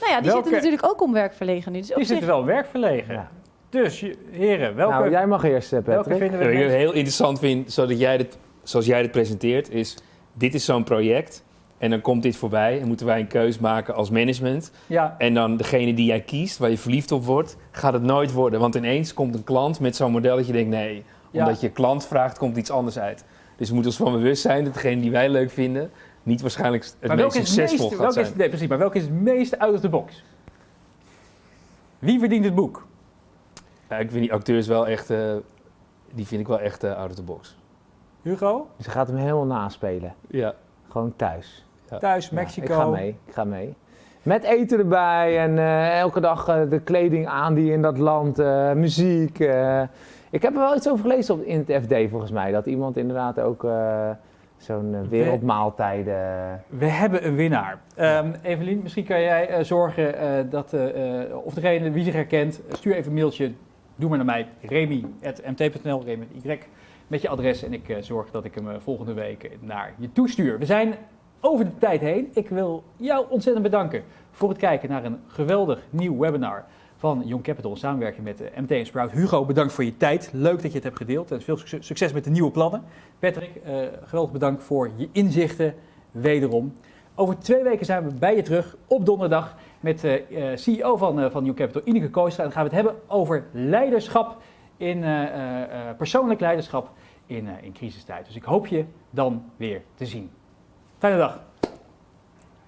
Nou ja, die Welke- zitten natuurlijk ook om werk verlegen nu. Dus Die zich, zitten wel werkverlegen. Ja. Dus, heren, welke, Nou, jij mag eerst, eh, welke Patrick. vinden we Wat het ik heel interessant vind, zodat jij dit, zoals jij dit presenteert, is dit is zo'n project en dan komt dit voorbij en moeten wij een keus maken als management. Ja, En dan degene die jij kiest, waar je verliefd op wordt, gaat het nooit worden. Want ineens komt een klant met zo'n model dat je denkt, nee, Ja. omdat je klant vraagt, komt iets anders uit. Dus we moeten ons van bewust zijn dat degene die wij leuk vinden, niet waarschijnlijk het maar meest welke is het succesvol meest, gaat zijn. is, nee, precies, maar welke is het meest out of the box? Wie verdient het boek? Ja, ik vind die acteurs wel echt, eh, die vind ik wel echt eh, out of the box. Hugo? Ze gaat hem helemaal naspelen. Ja. Gewoon thuis. Thuis, Mexico. ik ga mee, ik ga mee. Met eten erbij en eh, elke dag eh, de kleding aan die in dat land, eh, muziek. Ik heb er wel iets over gelezen op, in het FD volgens mij. Dat iemand inderdaad ook zo'n wereldmaaltijden... We hebben een winnaar. Ehm Evelien, misschien kan jij zorgen dat, of degene wie zich herkent, stuur even een mailtje. Doe maar naar mij, remy.mt.nl, Remy Y, met je adres. En ik eh, zorg dat ik hem eh, volgende week naar je toestuur. We zijn over de tijd heen. Ik wil jou ontzettend bedanken voor het kijken naar een geweldig nieuw webinar van Young Capital in samenwerking met eh, MT en Sprout. Hugo, bedankt voor je tijd. Leuk dat je het hebt gedeeld en veel succes- met de nieuwe plannen. Patrick, geweldig bedankt voor je inzichten wederom. Over twee weken zijn we bij je terug op donderdag met de CEO van, van New Capital, Ineke Koostra. En dan gaan we het hebben over leiderschap, in, eh, eh, eh, persoonlijk leiderschap in, in crisistijd. Dus ik hoop je dan weer te zien. Fijne dag.